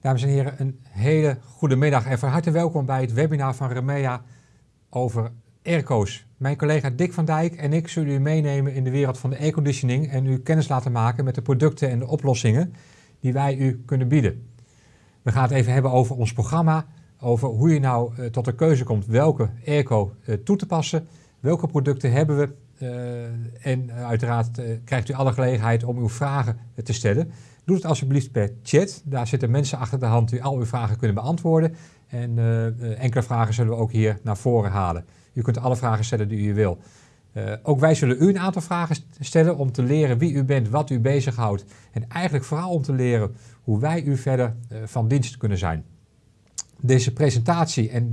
Dames en heren, een hele goede middag en van harte welkom bij het webinar van Remea over airco's. Mijn collega Dick van Dijk en ik zullen u meenemen in de wereld van de airconditioning en u kennis laten maken met de producten en de oplossingen die wij u kunnen bieden. We gaan het even hebben over ons programma, over hoe je nou uh, tot de keuze komt welke airco uh, toe te passen, welke producten hebben we uh, en uiteraard krijgt u alle gelegenheid om uw vragen te stellen. Doe het alsjeblieft per chat. Daar zitten mensen achter de hand die al uw vragen kunnen beantwoorden. En uh, enkele vragen zullen we ook hier naar voren halen. U kunt alle vragen stellen die u wil. Uh, ook wij zullen u een aantal vragen stellen om te leren wie u bent, wat u bezighoudt. En eigenlijk vooral om te leren hoe wij u verder van dienst kunnen zijn. Deze presentatie en,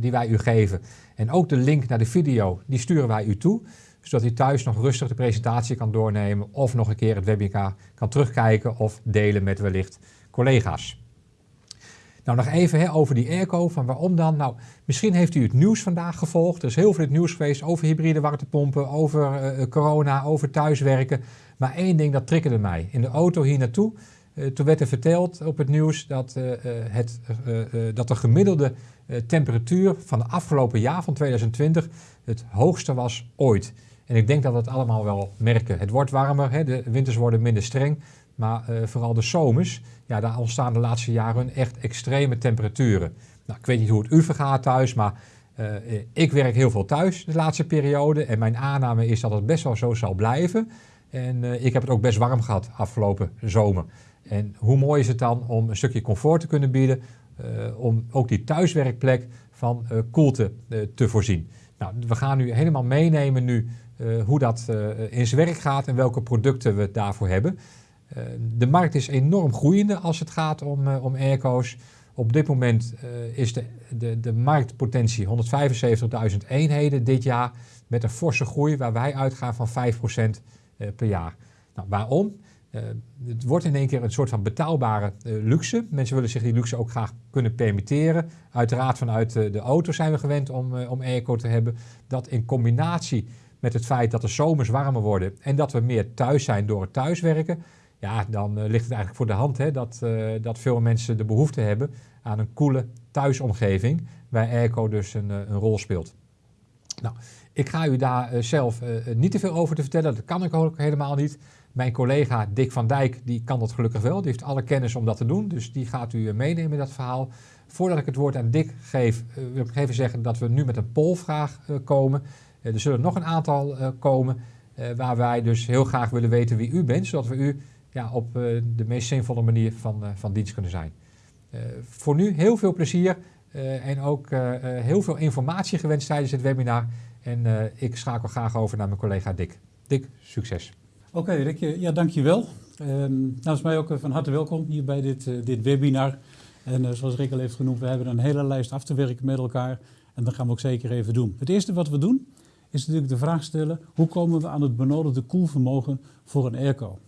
die wij u geven en ook de link naar de video, die sturen wij u toe zodat u thuis nog rustig de presentatie kan doornemen of nog een keer het webinar kan terugkijken of delen met wellicht collega's. Nou, nog even hè, over die airco, van waarom dan? Nou, misschien heeft u het nieuws vandaag gevolgd. Er is heel veel het nieuws geweest over hybride warmtepompen, over uh, corona, over thuiswerken. Maar één ding, dat triggerde mij. In de auto hier naartoe, uh, toen werd er verteld op het nieuws dat, het, dat de gemiddelde temperatuur van het afgelopen jaar, van 2020, het hoogste was ooit. En ik denk dat we het allemaal wel merken. Het wordt warmer, hè, de winters worden minder streng, maar uh, vooral de zomers, ja, daar ontstaan de laatste jaren echt extreme temperaturen. Nou, ik weet niet hoe het u vergaat thuis, maar uh, ik werk heel veel thuis de laatste periode. En mijn aanname is dat het best wel zo zal blijven. En uh, ik heb het ook best warm gehad afgelopen zomer. En hoe mooi is het dan om een stukje comfort te kunnen bieden, om ook die thuiswerkplek van koelte te voorzien. Nou, we gaan u helemaal meenemen nu uh, hoe dat uh, in zijn werk gaat en welke producten we daarvoor hebben. Uh, de markt is enorm groeiende als het gaat om, om airco's. Op dit moment is de, de, de marktpotentie 175.000 eenheden dit jaar met een forse groei waar wij uitgaan van 5% per jaar. Nou, waarom? het wordt in één keer een soort van betaalbare luxe. Mensen willen zich die luxe ook graag kunnen permitteren. Uiteraard vanuit de auto zijn we gewend om, om airco te hebben. Dat in combinatie met het feit dat de zomers warmer worden en dat we meer thuis zijn door het thuiswerken, ja, dan uh, ligt het eigenlijk voor de hand hè, dat, uh, dat veel mensen de behoefte hebben aan een koele thuisomgeving, waar airco dus een, uh, een rol speelt. Nou, ik ga u daar zelf niet te veel over te vertellen, dat kan ik ook helemaal niet. Mijn collega Dick van Dijk, die kan dat gelukkig wel, die heeft alle kennis om dat te doen, dus die gaat u meenemen in dat verhaal. Voordat ik het woord aan Dick geef, wil ik even zeggen dat we nu met een polvraag komen. Eh, er zullen nog een aantal eh, komen eh, waar wij dus heel graag willen weten wie u bent, zodat we u ja, op de meest zinvolle manier van, van dienst kunnen zijn. voor nu heel veel plezier en ook heel veel informatie gewenst tijdens het webinar. En ik schakel graag over naar mijn collega Dick. Dick, succes. Oké, okay, Rick, ja, dankjewel. Um, namens mij ook van harte welkom hier bij dit, dit webinar. En zoals Rick al heeft genoemd, we hebben een hele lijst af te werken met elkaar. En dat gaan we ook zeker even doen. Het eerste wat we doen, is natuurlijk de vraag stellen, hoe komen we aan het benodigde koelvermogen voor een airco?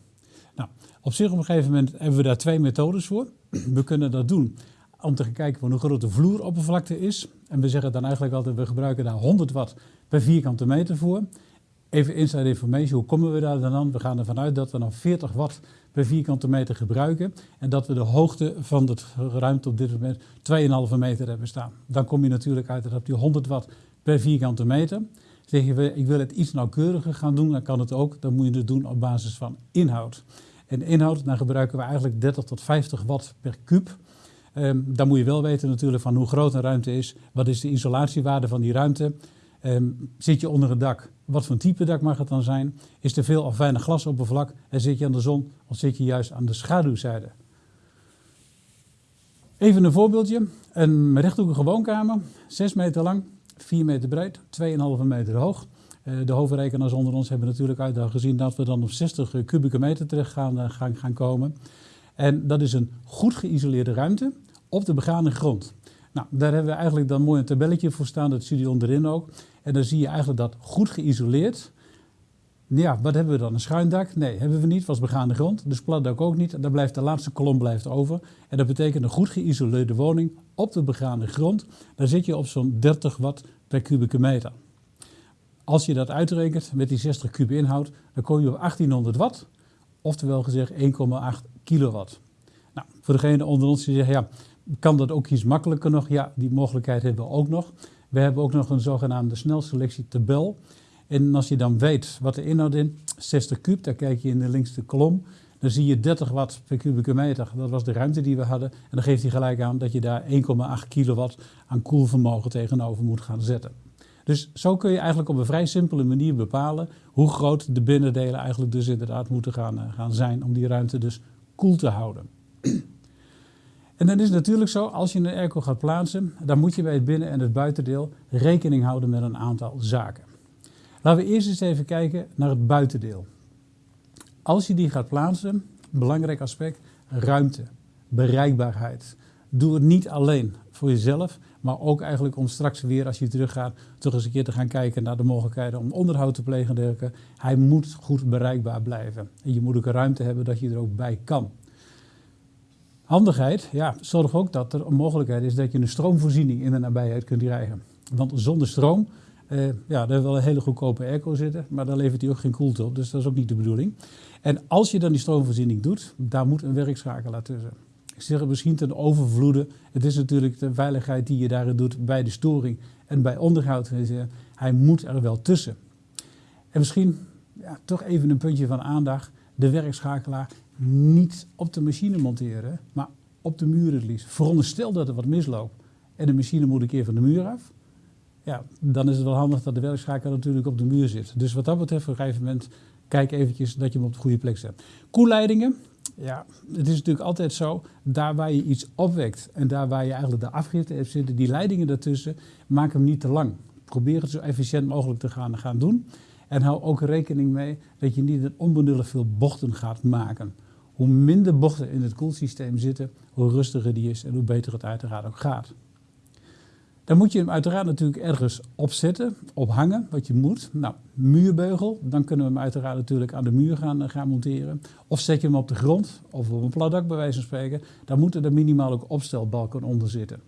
Nou, op zich op een gegeven moment hebben we daar twee methodes voor. We kunnen dat doen om te kijken hoe groot de vloeroppervlakte is. En we zeggen dan eigenlijk altijd, we gebruiken daar 100 watt per vierkante meter voor. Even inside information, hoe komen we daar dan aan? We gaan ervan uit dat we dan 40 watt per vierkante meter gebruiken. En dat we de hoogte van de ruimte op dit moment 2,5 meter hebben staan. Dan kom je natuurlijk uit op die 100 watt per vierkante meter. Zeggen we, ik wil het iets nauwkeuriger gaan doen, dan kan het ook. Dan moet je het doen op basis van inhoud. En inhoud, dan gebruiken we eigenlijk 30 tot 50 watt per kuub. Um, dan moet je wel weten natuurlijk van hoe groot een ruimte is. Wat is de isolatiewaarde van die ruimte? Um, zit je onder het dak? Wat voor type dak mag het dan zijn? Is er veel of weinig glasoppervlak? En zit je aan de zon of zit je juist aan de schaduwzijde? Even een voorbeeldje. Een rechthoekige woonkamer, 6 meter lang, 4 meter breed, 2,5 meter hoog. Uh, de hoofdrekenaars onder ons hebben natuurlijk uit gezien dat we dan op 60 kubieke meter terecht gaan, uh, gaan, gaan komen. En dat is een goed geïsoleerde ruimte op de begane grond. Nou, daar hebben we eigenlijk dan mooi een tabelletje voor staan, dat zie je onderin ook. En dan zie je eigenlijk dat goed geïsoleerd. Ja, wat hebben we dan? Een schuin dak? Nee, hebben we niet, was begaande grond. Dus platdak ook niet. Dan blijft de laatste kolom blijft over. En dat betekent een goed geïsoleerde woning op de begaande grond. Daar zit je op zo'n 30 watt per kubieke meter. Als je dat uitrekent met die 60 kub inhoud, dan kom je op 1800 watt. Oftewel gezegd 1,8 kilowatt. Nou, voor degene onder ons die zeggen, ja, kan dat ook iets makkelijker nog? Ja, die mogelijkheid hebben we ook nog. We hebben ook nog een zogenaamde snelselectietabel. En als je dan weet wat de inhoud in, 60 kub, daar kijk je in de linkste kolom. Dan zie je 30 watt per kubieke meter. Dat was de ruimte die we hadden. En dan geeft hij gelijk aan dat je daar 1,8 kilowatt aan koelvermogen tegenover moet gaan zetten. Dus zo kun je eigenlijk op een vrij simpele manier bepalen hoe groot de binnendelen eigenlijk dus inderdaad moeten gaan, eh, gaan zijn om die ruimte dus koel te houden. En dan is het natuurlijk zo, als je een airco gaat plaatsen, dan moet je bij het binnen- en het buitendeel rekening houden met een aantal zaken. Laten we eerst eens even kijken naar het buitendeel. Als je die gaat plaatsen, belangrijk aspect, ruimte, bereikbaarheid. Doe het niet alleen voor jezelf, maar ook eigenlijk om straks weer, als je teruggaat, toch eens een keer te gaan kijken naar de mogelijkheden om onderhoud te plegen. Hij moet goed bereikbaar blijven. En je moet ook ruimte hebben dat je er ook bij kan. Handigheid, ja, zorg ook dat er een mogelijkheid is dat je een stroomvoorziening in de nabijheid kunt krijgen. Want zonder stroom, eh, ja, daar hebben we wel een hele goedkope airco zitten, maar daar levert hij ook geen koelte op, dus dat is ook niet de bedoeling. En als je dan die stroomvoorziening doet, daar moet een werkschakelaar tussen. Ik zeg het misschien ten overvloede, het is natuurlijk de veiligheid die je daarin doet bij de storing en bij onderhoud. Hij moet er wel tussen. En misschien ja, toch even een puntje van aandacht, de werkschakelaar niet op de machine monteren, maar op de muur het liefst. Veronderstel dat er wat misloopt en de machine moet een keer van de muur af. Ja, dan is het wel handig dat de werkschakelaar natuurlijk op de muur zit. Dus wat dat betreft, op een gegeven moment, kijk eventjes dat je hem op de goede plek zet. Koelleidingen, ja, het is natuurlijk altijd zo, daar waar je iets opwekt en daar waar je eigenlijk de afgifte hebt zitten, die leidingen daartussen, maak hem niet te lang. Probeer het zo efficiënt mogelijk te gaan, gaan doen. En hou ook rekening mee dat je niet onbenullig veel bochten gaat maken. Hoe minder bochten in het koelsysteem zitten, hoe rustiger die is en hoe beter het uiteraard ook gaat. Dan moet je hem uiteraard natuurlijk ergens opzetten, ophangen, wat je moet. Nou, muurbeugel, dan kunnen we hem uiteraard natuurlijk aan de muur gaan, eh, gaan monteren. Of zet je hem op de grond, of op een plat dak bij wijze van spreken. Dan moeten er minimaal ook opstelbalken onder zitten.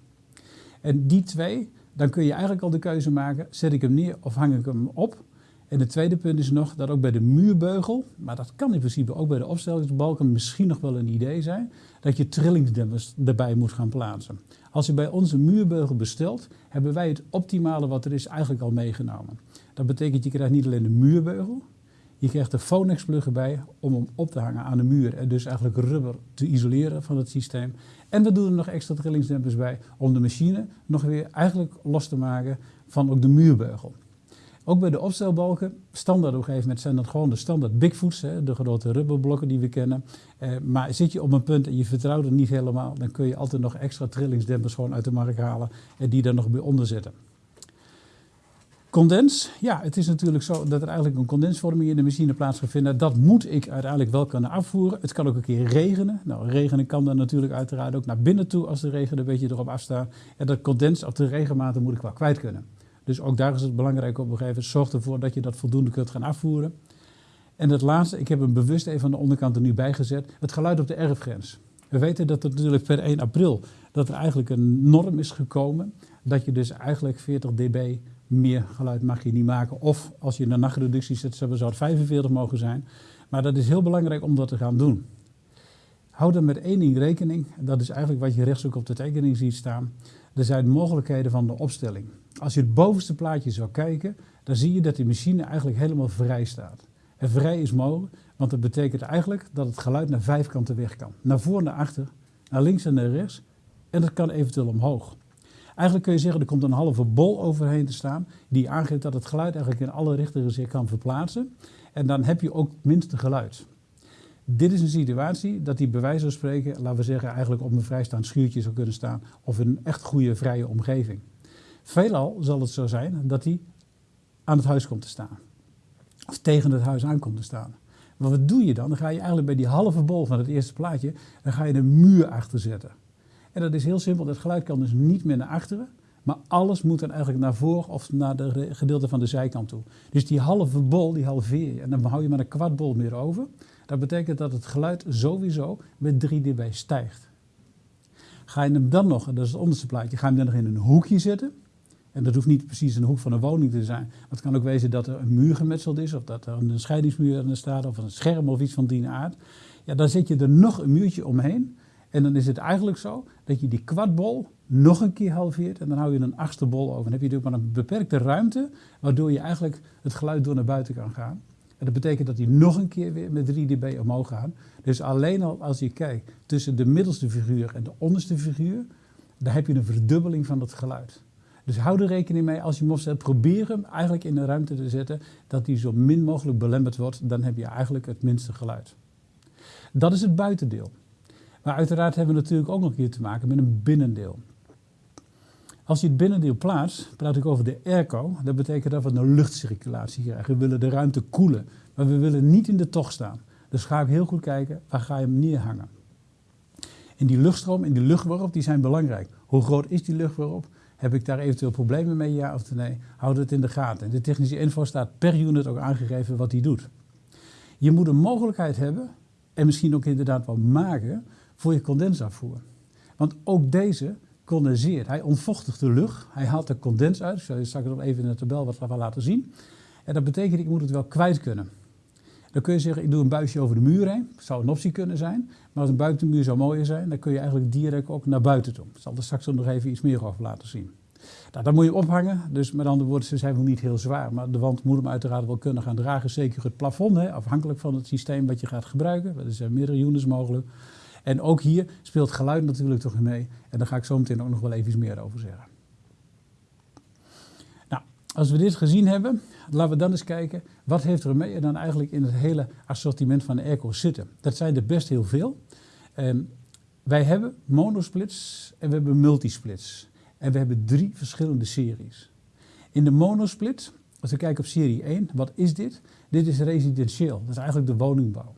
En die twee, dan kun je eigenlijk al de keuze maken, zet ik hem neer of hang ik hem op? En het tweede punt is nog dat ook bij de muurbeugel, maar dat kan in principe ook bij de opstellingsbalken misschien nog wel een idee zijn, dat je trillingsdemmers erbij moet gaan plaatsen. Als je bij onze muurbeugel bestelt, hebben wij het optimale wat er is eigenlijk al meegenomen. Dat betekent je krijgt niet alleen de muurbeugel, je krijgt de Phonex plug erbij om hem op te hangen aan de muur en dus eigenlijk rubber te isoleren van het systeem. En we doen er nog extra trillingsdempers bij om de machine nog weer eigenlijk los te maken van ook de muurbeugel. Ook bij de opstelbalken, standaard op een gegeven moment zijn dat gewoon de standaard Bigfoots, hè, de grote rubberblokken die we kennen. Eh, maar zit je op een punt en je vertrouwt er niet helemaal, dan kun je altijd nog extra trillingsdempers gewoon uit de markt halen en die daar nog bij onder zetten. Condens, ja, het is natuurlijk zo dat er eigenlijk een condensvorming in de machine plaats gaat vinden. Dat moet ik uiteindelijk wel kunnen afvoeren. Het kan ook een keer regenen. Nou, regenen kan dan natuurlijk uiteraard ook naar binnen toe als de regen een beetje erop afstaat. En dat condens of de regenmaten moet ik wel kwijt kunnen. Dus ook daar is het belangrijk op een gegeven moment. Zorg ervoor dat je dat voldoende kunt gaan afvoeren. En het laatste, ik heb hem bewust even aan de onderkant er nu bij gezet. Het geluid op de erfgrens. We weten dat er natuurlijk per 1 april dat er eigenlijk een norm is gekomen. Dat je dus eigenlijk 40 dB meer geluid mag je niet maken. Of als je een nachtreductie zet, zou het 45 mogen zijn. Maar dat is heel belangrijk om dat te gaan doen. Hou dan met één ding rekening. Dat is eigenlijk wat je rechts ook op de tekening ziet staan. Er zijn mogelijkheden van de opstelling. Als je het bovenste plaatje zou kijken, dan zie je dat die machine eigenlijk helemaal vrij staat. En vrij is mogelijk, want dat betekent eigenlijk dat het geluid naar vijf kanten weg kan. Naar voor, naar achter, naar links en naar rechts. En dat kan eventueel omhoog. Eigenlijk kun je zeggen, er komt een halve bol overheen te staan, die aangeeft dat het geluid eigenlijk in alle richtingen zich kan verplaatsen. En dan heb je ook minste geluid. Dit is een situatie dat die bij wijze van spreken, laten we zeggen, eigenlijk op een vrijstaand schuurtje zou kunnen staan. Of in een echt goede, vrije omgeving. Veelal zal het zo zijn dat hij aan het huis komt te staan. Of tegen het huis aan komt te staan. Maar wat doe je dan? Dan ga je eigenlijk bij die halve bol van het eerste plaatje, dan ga je een muur achter zetten. En dat is heel simpel. Dat geluid kan dus niet meer naar achteren. Maar alles moet dan eigenlijk naar voren of naar de gedeelte van de zijkant toe. Dus die halve bol, die halveer je. En dan hou je maar een kwart bol meer over. Dat betekent dat het geluid sowieso met 3 dB stijgt. Ga je hem dan nog, dat is het onderste plaatje, ga je hem dan nog in een hoekje zetten. En dat hoeft niet precies een hoek van een woning te zijn. Het kan ook wezen dat er een muur gemetseld is, of dat er een scheidingsmuur er staat, of een scherm of iets van die aard. Ja, dan zet je er nog een muurtje omheen. En dan is het eigenlijk zo dat je die kwartbol nog een keer halveert en dan hou je een achtste bol over. Dan heb je natuurlijk maar een beperkte ruimte, waardoor je eigenlijk het geluid door naar buiten kan gaan. Dat betekent dat die nog een keer weer met 3 dB omhoog gaan. Dus alleen al als je kijkt tussen de middelste figuur en de onderste figuur, dan heb je een verdubbeling van het geluid. Dus hou er rekening mee als je hem opzet. Probeer hem eigenlijk in een ruimte te zetten dat die zo min mogelijk belemmerd wordt. Dan heb je eigenlijk het minste geluid. Dat is het buitendeel. Maar uiteraard hebben we natuurlijk ook nog hier te maken met een binnendeel. Als je het binnendeel plaatst, praat ik over de airco. Dat betekent dat we een luchtcirculatie krijgen. We willen de ruimte koelen, maar we willen niet in de tocht staan. Dus ga ik heel goed kijken, waar ga je hem neerhangen? En die luchtstroom en die luchtwarp die zijn belangrijk. Hoe groot is die luchtwarp? Heb ik daar eventueel problemen mee, ja of nee? Houd het in de gaten. De technische info staat per unit ook aangegeven wat die doet. Je moet een mogelijkheid hebben, en misschien ook inderdaad wel maken, voor je condensafvoer. Want ook deze condenseert. Hij ontvochtigt de lucht, hij haalt de condens uit. Ik zal je straks nog even in de tabel wat laten zien. En dat betekent, ik moet het wel kwijt kunnen. Dan kun je zeggen, ik doe een buisje over de muur heen. Dat zou een optie kunnen zijn. Maar als een buitenmuur zou mooier zijn, dan kun je eigenlijk direct ook naar buiten toe. Ik zal er straks nog even iets meer over laten zien. Nou, dat moet je ophangen. Dus met andere woorden, ze zijn wel niet heel zwaar. Maar de wand moet hem uiteraard wel kunnen gaan dragen. Zeker het plafond, hè, afhankelijk van het systeem wat je gaat gebruiken. Er zijn meerdere units mogelijk. En ook hier speelt geluid natuurlijk toch mee. En daar ga ik zo meteen ook nog wel even iets meer over zeggen. Nou, als we dit gezien hebben, laten we dan eens kijken. Wat heeft Remea dan eigenlijk in het hele assortiment van de airco zitten? Dat zijn er best heel veel. Um, wij hebben monosplits en we hebben multisplits. En we hebben drie verschillende series. In de monosplit, als we kijken op serie 1, wat is dit? Dit is residentieel, dat is eigenlijk de woningbouw.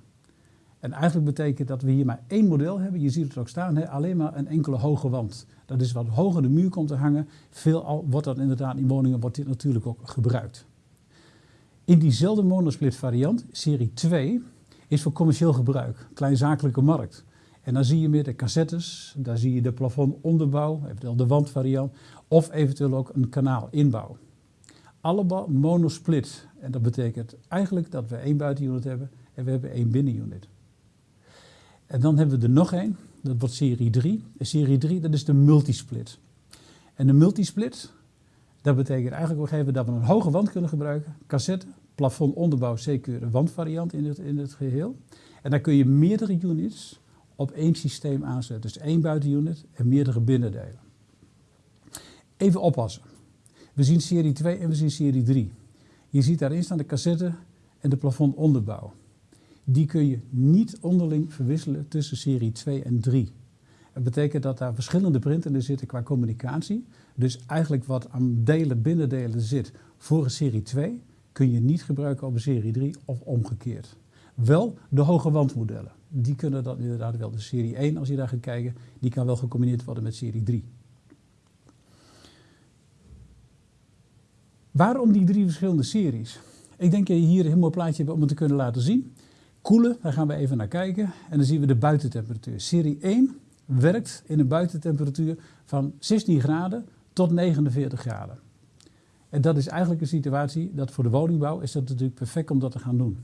En eigenlijk betekent dat we hier maar één model hebben. Je ziet het ook staan, hè? alleen maar een enkele hoge wand. Dat is wat hoger de muur komt te hangen. Veelal wordt dat inderdaad in woningen wordt natuurlijk ook gebruikt. In diezelfde monosplit variant, serie 2, is voor commercieel gebruik, kleinzakelijke markt. En dan zie je meer de cassettes, daar zie je de plafondonderbouw, eventueel de wandvariant, of eventueel ook een kanaalinbouw. Allemaal monosplit. En dat betekent eigenlijk dat we één buitenunit hebben en we hebben één binnenunit. En dan hebben we er nog één, dat wordt serie 3. En serie 3, dat is de multisplit. En de multisplit, dat betekent eigenlijk op een dat we een hoge wand kunnen gebruiken, cassette, plafond, onderbouw, zeker wandvariant in het, in het geheel. En dan kun je meerdere units op één systeem aanzetten. Dus één buitenunit en meerdere binnendelen. Even oppassen. We zien serie 2 en we zien serie 3. Je ziet daarin staan de cassette en de plafond onderbouw die kun je niet onderling verwisselen tussen serie 2 en 3. Dat betekent dat daar verschillende printen zitten qua communicatie. Dus eigenlijk wat aan delen, binnendelen zit voor serie 2, kun je niet gebruiken op serie 3 of omgekeerd. Wel de hoge wandmodellen. Die kunnen dat inderdaad wel. De serie 1, als je daar gaat kijken, die kan wel gecombineerd worden met serie 3. Waarom die drie verschillende series? Ik denk dat je hier een heel mooi plaatje hebt om het te kunnen laten zien. Koelen, daar gaan we even naar kijken. En dan zien we de buitentemperatuur. Serie 1 werkt in een buitentemperatuur van 16 graden tot 49 graden. En dat is eigenlijk een situatie dat voor de woningbouw is dat natuurlijk perfect om dat te gaan doen.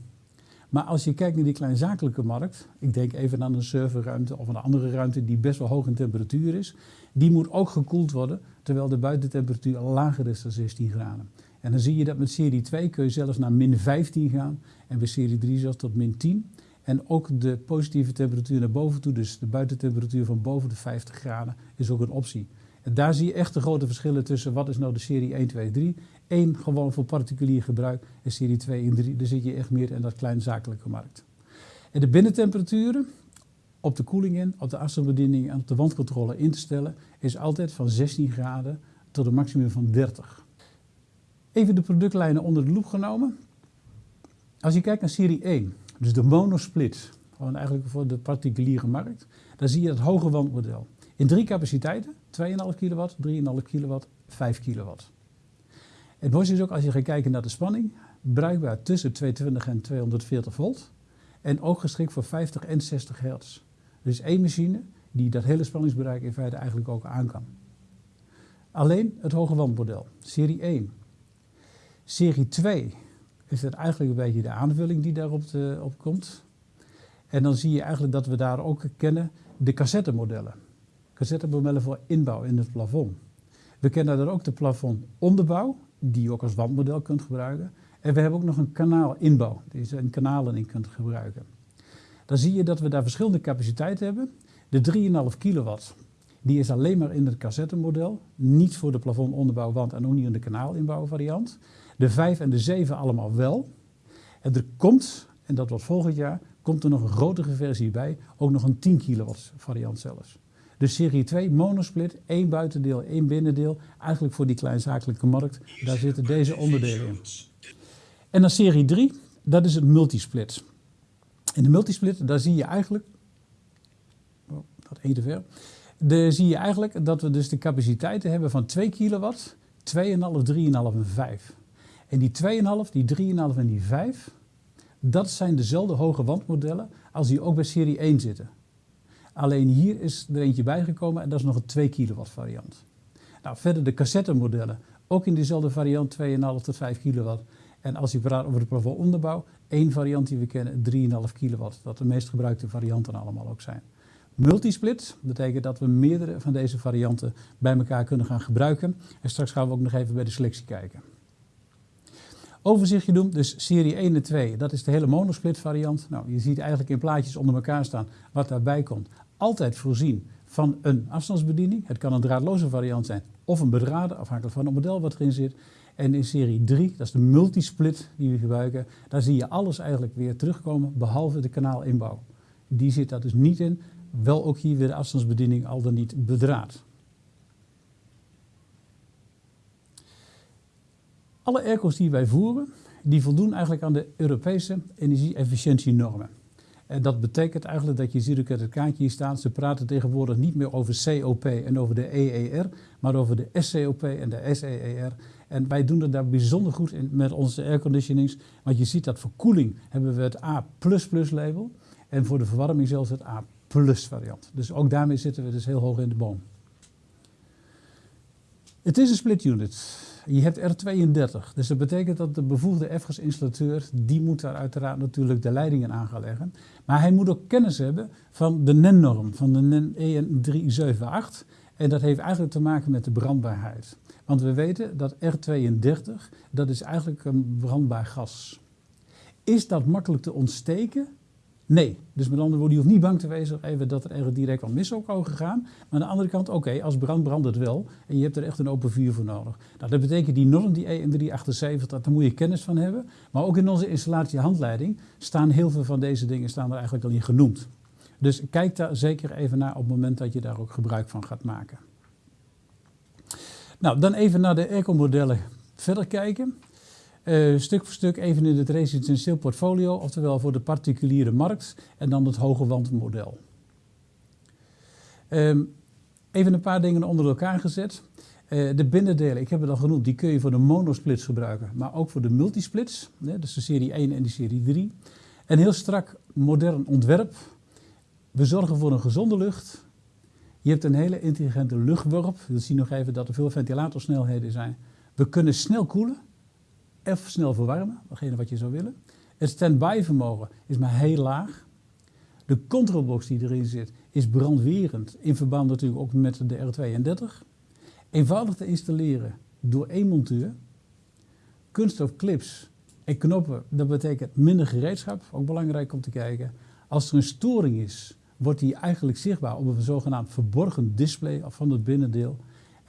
Maar als je kijkt naar die kleinzakelijke markt, ik denk even aan een serverruimte of een andere ruimte die best wel hoog in temperatuur is, die moet ook gekoeld worden terwijl de buitentemperatuur lager is dan 16 graden. En dan zie je dat met serie 2 kun je zelfs naar min 15 gaan en bij serie 3 zelfs tot min 10. En ook de positieve temperatuur naar boven toe, dus de buitentemperatuur van boven de 50 graden, is ook een optie. En daar zie je echt de grote verschillen tussen wat is nou de serie 1, 2, 3. 1 gewoon voor particulier gebruik en serie 2 en 3, daar zit je echt meer in dat kleinzakelijke markt. En de binnentemperaturen op de koeling in, op de afstandsbediening en op de wandcontrole in te stellen, is altijd van 16 graden tot een maximum van 30. Even de productlijnen onder de loep genomen. Als je kijkt naar serie 1, dus de monosplit, gewoon eigenlijk voor de particuliere markt, dan zie je het hoge wandmodel. In drie capaciteiten, 2,5 kilowatt, 3,5 kilowatt, 5 kilowatt. Het mooiste is ook als je gaat kijken naar de spanning, bruikbaar tussen 220 en 240 volt en ook geschikt voor 50 en 60 hertz. Dus één machine die dat hele spanningsbereik in feite eigenlijk ook aan kan. Alleen het hoge wandmodel, serie 1, Serie 2 is het eigenlijk een beetje de aanvulling die daarop de, op komt. En dan zie je eigenlijk dat we daar ook kennen de cassettemodellen. Cassettemodellen voor inbouw in het plafond. We kennen dan ook de plafondomderbouw, die je ook als wandmodel kunt gebruiken. En we hebben ook nog een kanaalinbouw, die je in kanalen in kunt gebruiken. Dan zie je dat we daar verschillende capaciteiten hebben. De 3,5 kilowatt, die is alleen maar in het cassettemodel. Niet voor de plafondonderbouw, wand en ook niet in de kanaalinbouw variant. De 5 en de 7 allemaal wel. En er komt, en dat wordt volgend jaar, komt er nog een grotere versie bij. Ook nog een 10 kilowatt variant zelfs. De serie 2 monosplit, één buitendeel, één binnendeel. Eigenlijk voor die kleinzakelijke markt. Daar zitten deze onderdelen in. En dan serie 3, dat is het multisplit. In de multisplit, daar zie je eigenlijk... Oh, dat één te ver. Daar zie je eigenlijk dat we dus de capaciteiten hebben van 2 kilowatt, 2,5, 3,5 en 5. En die 2,5, die 3,5 en die 5, dat zijn dezelfde hoge wandmodellen als die ook bij serie 1 zitten. Alleen hier is er eentje bijgekomen en dat is nog een 2 kilowatt variant. Nou, verder de cassettemodellen, ook in dezelfde variant 2,5 tot 5 kilowatt. En als je praat over de plafond onderbouw, één variant die we kennen, 3,5 kilowatt. Dat de meest gebruikte varianten allemaal ook zijn. Multisplit betekent dat we meerdere van deze varianten bij elkaar kunnen gaan gebruiken. En straks gaan we ook nog even bij de selectie kijken. Overzichtje doen, dus serie 1 en 2, dat is de hele monosplit variant. Nou, je ziet eigenlijk in plaatjes onder elkaar staan wat daarbij komt. Altijd voorzien van een afstandsbediening. Het kan een draadloze variant zijn of een bedraden, afhankelijk van het model wat erin zit. En in serie 3, dat is de multisplit die we gebruiken, daar zie je alles eigenlijk weer terugkomen, behalve de kanaalinbouw. Die zit daar dus niet in. Wel ook hier weer de afstandsbediening, al dan niet bedraad. Alle airco's die wij voeren, die voldoen eigenlijk aan de Europese energie-efficiëntienormen. En dat betekent eigenlijk dat je ziet ook het kaartje hier staan. Ze praten tegenwoordig niet meer over COP en over de EER, maar over de SCOP en de SEER. En wij doen het daar bijzonder goed in met onze airconditionings. Want je ziet dat voor koeling hebben we het A++ label. En voor de verwarming zelfs het A variant. Dus ook daarmee zitten we dus heel hoog in de boom. Het is een split unit. Je hebt R32, dus dat betekent dat de bevoegde FGAS-installateur, die moet daar uiteraard natuurlijk de leidingen aan gaan leggen. Maar hij moet ook kennis hebben van de NEN-norm, van de NEN EN378. En dat heeft eigenlijk te maken met de brandbaarheid. Want we weten dat R32, dat is eigenlijk een brandbaar gas. Is dat makkelijk te ontsteken? Nee. Dus met andere woorden, je hoeft niet bang te wezen dat er ergens direct wat mis zou mogen gaan. Maar aan de andere kant, oké, als brand brandt het wel. En je hebt er echt een open vuur voor nodig. Nou, dat betekent die norm, die EN378, daar moet je kennis van hebben. Maar ook in onze installatiehandleiding staan heel veel van deze dingen staan er eigenlijk al in genoemd. Dus kijk daar zeker even naar op het moment dat je daar ook gebruik van gaat maken. Nou, dan even naar de airco-modellen verder kijken. Uh, stuk voor stuk even in het residentieel portfolio, oftewel voor de particuliere markt en dan het hoge wandmodel. Um, even een paar dingen onder elkaar gezet. Uh, de binnendelen, ik heb het al genoemd, die kun je voor de monosplits gebruiken, maar ook voor de multisplits, dus de serie 1 en de serie 3. Een heel strak modern ontwerp. We zorgen voor een gezonde lucht. Je hebt een hele intelligente luchtworp. We zien nog even dat er veel ventilatorsnelheden zijn. We kunnen snel koelen even snel verwarmen, datgene wat je zou willen. Het stand-by vermogen is maar heel laag. De controlbox die erin zit is brandwerend, in verband natuurlijk ook met de R32. Eenvoudig te installeren door één monteur. Kunststof clips en knoppen, dat betekent minder gereedschap, ook belangrijk om te kijken. Als er een storing is, wordt die eigenlijk zichtbaar op een zogenaamd verborgen display van het binnendeel.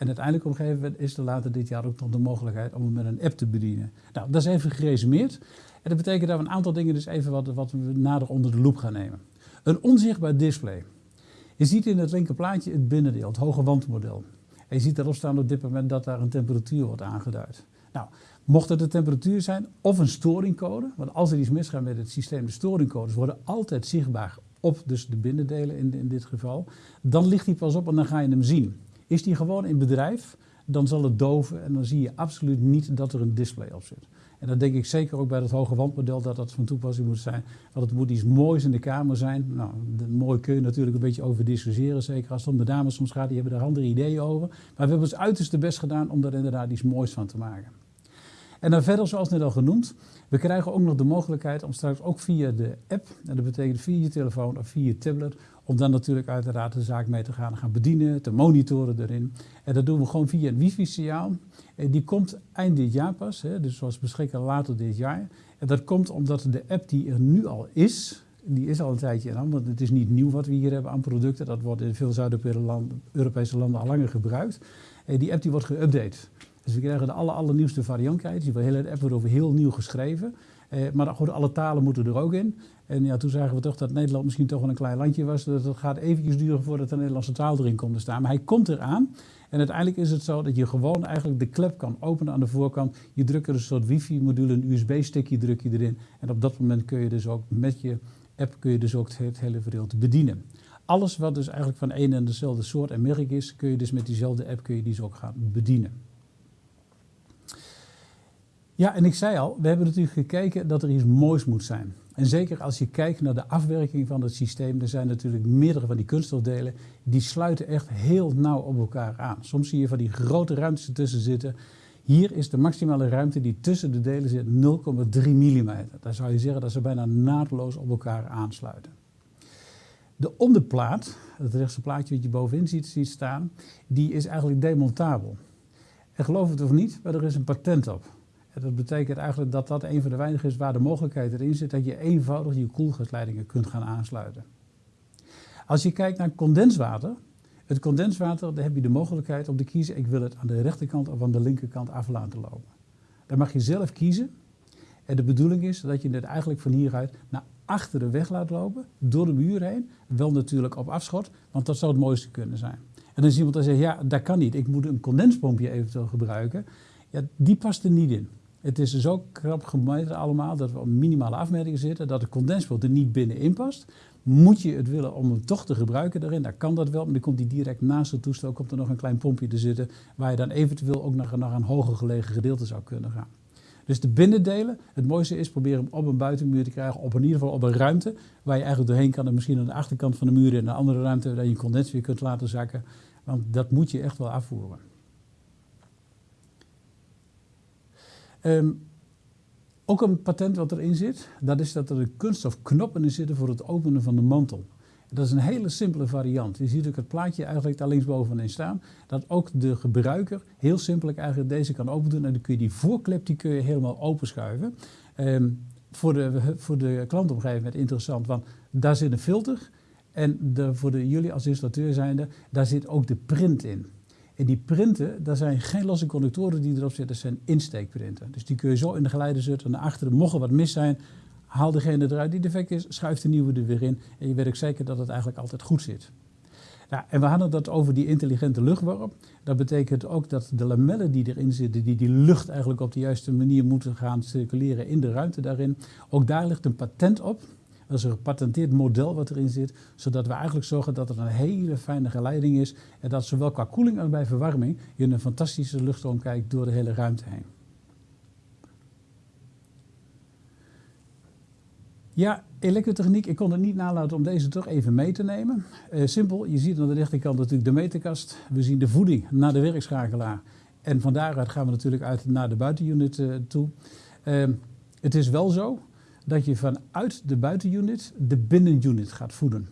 En uiteindelijk op gegeven is er later dit jaar ook nog de mogelijkheid om het met een app te bedienen. Nou, dat is even geresumeerd. En dat betekent dat we een aantal dingen dus even wat, wat we nader onder de loep gaan nemen. Een onzichtbaar display. Je ziet in het linkerplaatje het binnendeel, het hoge wandmodel. En je ziet erop staan op dit moment dat daar een temperatuur wordt aangeduid. Nou, mocht het de temperatuur zijn of een storingcode, want als er iets misgaat met het systeem, de storingcodes worden altijd zichtbaar op dus de binnendelen in, in dit geval, dan ligt die pas op en dan ga je hem zien. Is die gewoon in bedrijf, dan zal het doven en dan zie je absoluut niet dat er een display op zit. En dat denk ik zeker ook bij het hoge wandmodel dat dat van toepassing moet zijn. Want het moet iets moois in de kamer zijn. Nou, mooi kun je natuurlijk een beetje over discussiëren. Zeker als het om de dames soms gaat, die hebben daar andere ideeën over. Maar we hebben ons uiterste best gedaan om daar inderdaad iets moois van te maken. En dan verder, zoals net al genoemd, we krijgen ook nog de mogelijkheid om straks ook via de app, en dat betekent via je telefoon of via je tablet, Om dan natuurlijk uiteraard de zaak mee te gaan, gaan bedienen, te monitoren erin. En dat doen we gewoon via een wifi-signaal. Die komt eind dit jaar pas, hè, dus zoals beschikbaar later dit jaar. En dat komt omdat de app die er nu al is, die is al een tijdje aan, want het is niet nieuw wat we hier hebben aan producten. Dat wordt in veel Zuid-Europese landen al langer gebruikt. Die app die wordt geüpdate. Dus we krijgen de aller, allernieuwste variant. Die hele app wordt over heel nieuw geschreven. Eh, maar goed, alle talen moeten er ook in. En ja, toen zagen we toch dat Nederland misschien toch wel een klein landje was. Dat het gaat eventjes duren voordat de Nederlandse taal erin komt te staan. Maar hij komt eraan. En uiteindelijk is het zo dat je gewoon eigenlijk de klep kan openen aan de voorkant. Je drukt er een soort wifi-module, een USB-stickje druk je erin. En op dat moment kun je dus ook met je app kun je dus ook het hele gedeelte bedienen. Alles wat dus eigenlijk van één en dezelfde soort en merk is, kun je dus met diezelfde app kun je die dus ook gaan bedienen. Ja, en ik zei al, we hebben natuurlijk gekeken dat er iets moois moet zijn. En zeker als je kijkt naar de afwerking van het systeem, er zijn natuurlijk meerdere van die kunststofdelen, die sluiten echt heel nauw op elkaar aan. Soms zie je van die grote ruimtes ertussen zitten. Hier is de maximale ruimte die tussen de delen zit 0,3 mm. Daar zou je zeggen dat ze bijna naadloos op elkaar aansluiten. De onderplaat, het rechtse plaatje wat je bovenin ziet, ziet staan, die is eigenlijk demontabel. En geloof het of niet, maar er is een patent op. Dat betekent eigenlijk dat dat een van de weinigen is waar de mogelijkheid erin zit dat je eenvoudig je koelgasleidingen kunt gaan aansluiten. Als je kijkt naar condenswater, het condenswater, daar heb je de mogelijkheid om te kiezen, ik wil het aan de rechterkant of aan de linkerkant af laten lopen. Dan mag je zelf kiezen. En de bedoeling is dat je het eigenlijk van hieruit naar achter de weg laat lopen, door de muur heen. Wel natuurlijk op afschot, want dat zou het mooiste kunnen zijn. En dan is iemand die zegt, ja, dat kan niet. Ik moet een condenspompje eventueel gebruiken. Ja, die past er niet in. Het is dus ook krap gemeten allemaal dat we op minimale afmetingen zitten, dat de condenspoot er niet binnenin past. Moet je het willen om hem toch te gebruiken daarin, dan kan dat wel, maar dan komt hij direct naast het toestel, komt er nog een klein pompje te zitten, waar je dan eventueel ook naar, naar een hoger gelegen gedeelte zou kunnen gaan. Dus de binnendelen, het mooiste is proberen hem op een buitenmuur te krijgen, op in ieder geval op een ruimte, waar je eigenlijk doorheen kan en misschien aan de achterkant van de muur in een andere ruimte, waar je een condens weer kunt laten zakken. Want dat moet je echt wel afvoeren. Um, ook een patent wat erin zit, dat is dat er een kunststofknoppen in zitten voor het openen van de mantel. Dat is een hele simpele variant. Je ziet ook het plaatje eigenlijk daar linksbovenin staan. Dat ook de gebruiker heel simpel eigenlijk deze kan opendoen. En dan kun je die voorklep die kun je helemaal openschuiven. Um, voor, de, voor de klant op interessant, want daar zit een filter. En de, voor de, jullie als installateur zijnde, daar zit ook de print in. En die printen, daar zijn geen losse connectoren die erop zitten, dat zijn insteekprinten. Dus die kun je zo in de geleider zetten naar achteren. Mocht er wat mis zijn, haal degene eruit die defect is, schuif de nieuwe er weer in. En je weet ook zeker dat het eigenlijk altijd goed zit. Nou, en we hadden dat over die intelligente luchtworp. Dat betekent ook dat de lamellen die erin zitten, die die lucht eigenlijk op de juiste manier moeten gaan circuleren in de ruimte daarin. Ook daar ligt een patent op. Dat is een gepatenteerd model wat erin zit, zodat we eigenlijk zorgen dat er een hele fijne geleiding is en dat zowel qua koeling als bij verwarming je een fantastische luchtstroom kijkt door de hele ruimte heen. Ja, elektrotechniek, ik kon het niet nalaten om deze toch even mee te nemen. Uh, simpel, je ziet aan de rechterkant natuurlijk de meterkast. We zien de voeding naar de werkschakelaar. En van daaruit gaan we natuurlijk uit naar de buitenunit uh, toe. Uh, het is wel zo dat je vanuit de buitenunit de binnenunit gaat voeden.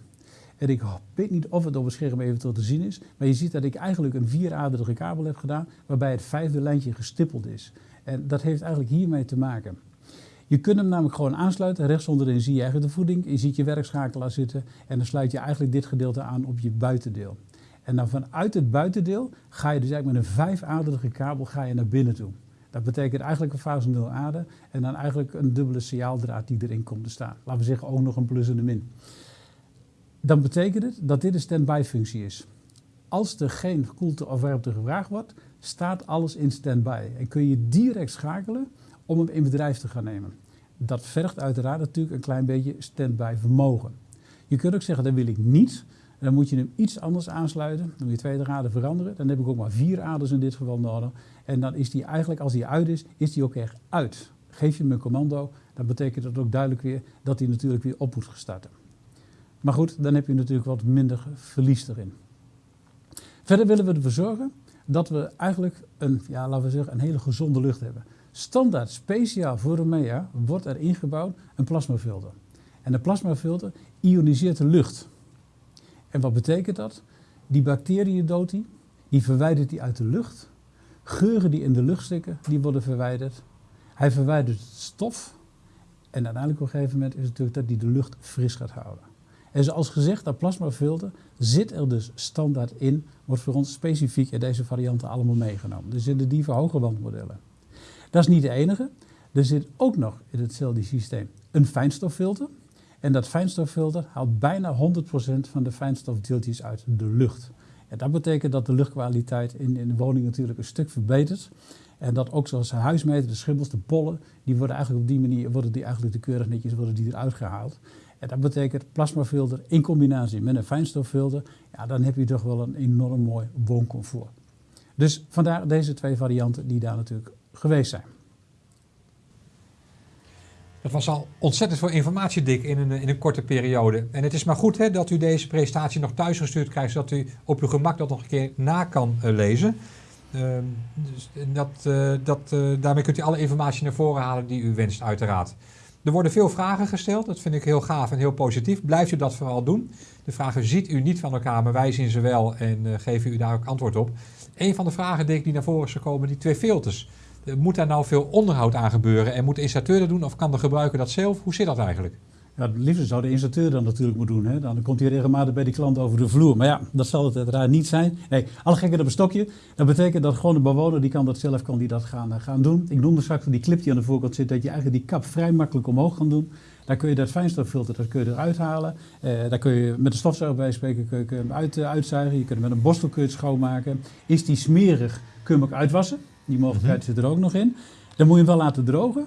En ik weet niet of het op het scherm eventueel te zien is, maar je ziet dat ik eigenlijk een vieraderige kabel heb gedaan, waarbij het vijfde lijntje gestippeld is. En dat heeft eigenlijk hiermee te maken. Je kunt hem namelijk gewoon aansluiten. Rechts onderin zie je eigenlijk de voeding. Je ziet je werkschakelaar zitten. En dan sluit je eigenlijk dit gedeelte aan op je buitendeel. En dan vanuit het buitendeel ga je dus eigenlijk met een vijfaderige kabel ga je naar binnen toe. Dat betekent eigenlijk een fase 0 aarde en dan eigenlijk een dubbele signaaldraad die erin komt te staan. Laten we zeggen ook nog een plus en een min. Dan betekent het dat dit een standby functie is. Als er geen koelte of warmte gevraagd wordt, staat alles in standby. En kun je direct schakelen om hem in bedrijf te gaan nemen. Dat vergt uiteraard natuurlijk een klein beetje standby vermogen. Je kunt ook zeggen, dat wil ik niet. Dan moet je hem iets anders aansluiten. Dan moet je twee draden veranderen. Dan heb ik ook maar vier aders in dit geval nodig. En dan is die eigenlijk, als die uit is, is die ook echt uit. Geef je hem een commando, dan betekent dat ook duidelijk weer dat hij natuurlijk weer op moet starten. Maar goed, dan heb je natuurlijk wat minder verlies erin. Verder willen we ervoor zorgen dat we eigenlijk een, ja, laten we zeggen, een hele gezonde lucht hebben. Standaard, speciaal voor Romea, wordt er ingebouwd een plasmafilter. En de plasmafilter ioniseert de lucht. En wat betekent dat? Die bacteriën doodt hij, die verwijdert hij uit de lucht. Geuren die in de lucht stikken, die worden verwijderd. Hij verwijdert het stof. En uiteindelijk op een gegeven moment is het natuurlijk dat hij de lucht fris gaat houden. En zoals gezegd, dat plasmafilter zit er dus standaard in, wordt voor ons specifiek in deze varianten allemaal meegenomen. Er zitten die voor hoge wandmodellen. Dat is niet de enige. Er zit ook nog in het systeem een fijnstoffilter. En dat fijnstoffilter haalt bijna 100% van de fijnstofdeeltjes uit de lucht. En dat betekent dat de luchtkwaliteit in, in de woning natuurlijk een stuk verbetert. En dat ook zoals huismeter, de schimmels, de pollen, die worden eigenlijk op die manier worden die eigenlijk de keurig netjes worden die eruit gehaald. En dat betekent plasmafilter in combinatie met een fijnstoffilter, ja, dan heb je toch wel een enorm mooi wooncomfort. Dus vandaar deze twee varianten die daar natuurlijk geweest zijn. Dat was al ontzettend veel informatie, Dick, in een, in een korte periode. En het is maar goed hè, dat u deze presentatie nog thuis gestuurd krijgt, zodat u op uw gemak dat nog een keer na kan uh, lezen. Uh, dus dat, uh, dat, daarmee kunt u alle informatie naar voren halen die u wenst, uiteraard. Er worden veel vragen gesteld, dat vind ik heel gaaf en heel positief. Blijft u dat vooral doen. De vragen ziet u niet van elkaar, maar wij zien ze wel en geven u daar ook antwoord op. Een van de vragen, die naar voren is gekomen, die twee filters. Eh, moet daar nou veel onderhoud aan gebeuren en moet de installateur dat doen of kan de gebruiker dat zelf? Hoe zit dat eigenlijk? Ja, het liefst zou de installateur dan natuurlijk moeten doen. Hè? Dan komt hij regelmatig bij die klant over de vloer. Maar ja, dat zal het uiteraard niet zijn. Nee, alle gekken op een stokje. Dat betekent dat gewoon de bewoner, die kan dat zelf kan die dat gaan, eh, gaan doen. Ik noemde straks die clip die aan de voorkant zit, dat je eigenlijk die kap vrij makkelijk omhoog kan doen. Daar kun je dat fijnstoffilter dat kun je eruit halen. Eh, daar kun je met de stofzuiger bij spreken kun je uit, uh, uitzuigen. Je kunt hem met een borstel kun je het schoonmaken. Is die smerig, kun je hem ook uitwassen. Die mogelijkheid mm -hmm. zit er ook nog in. Dan moet je hem wel laten drogen.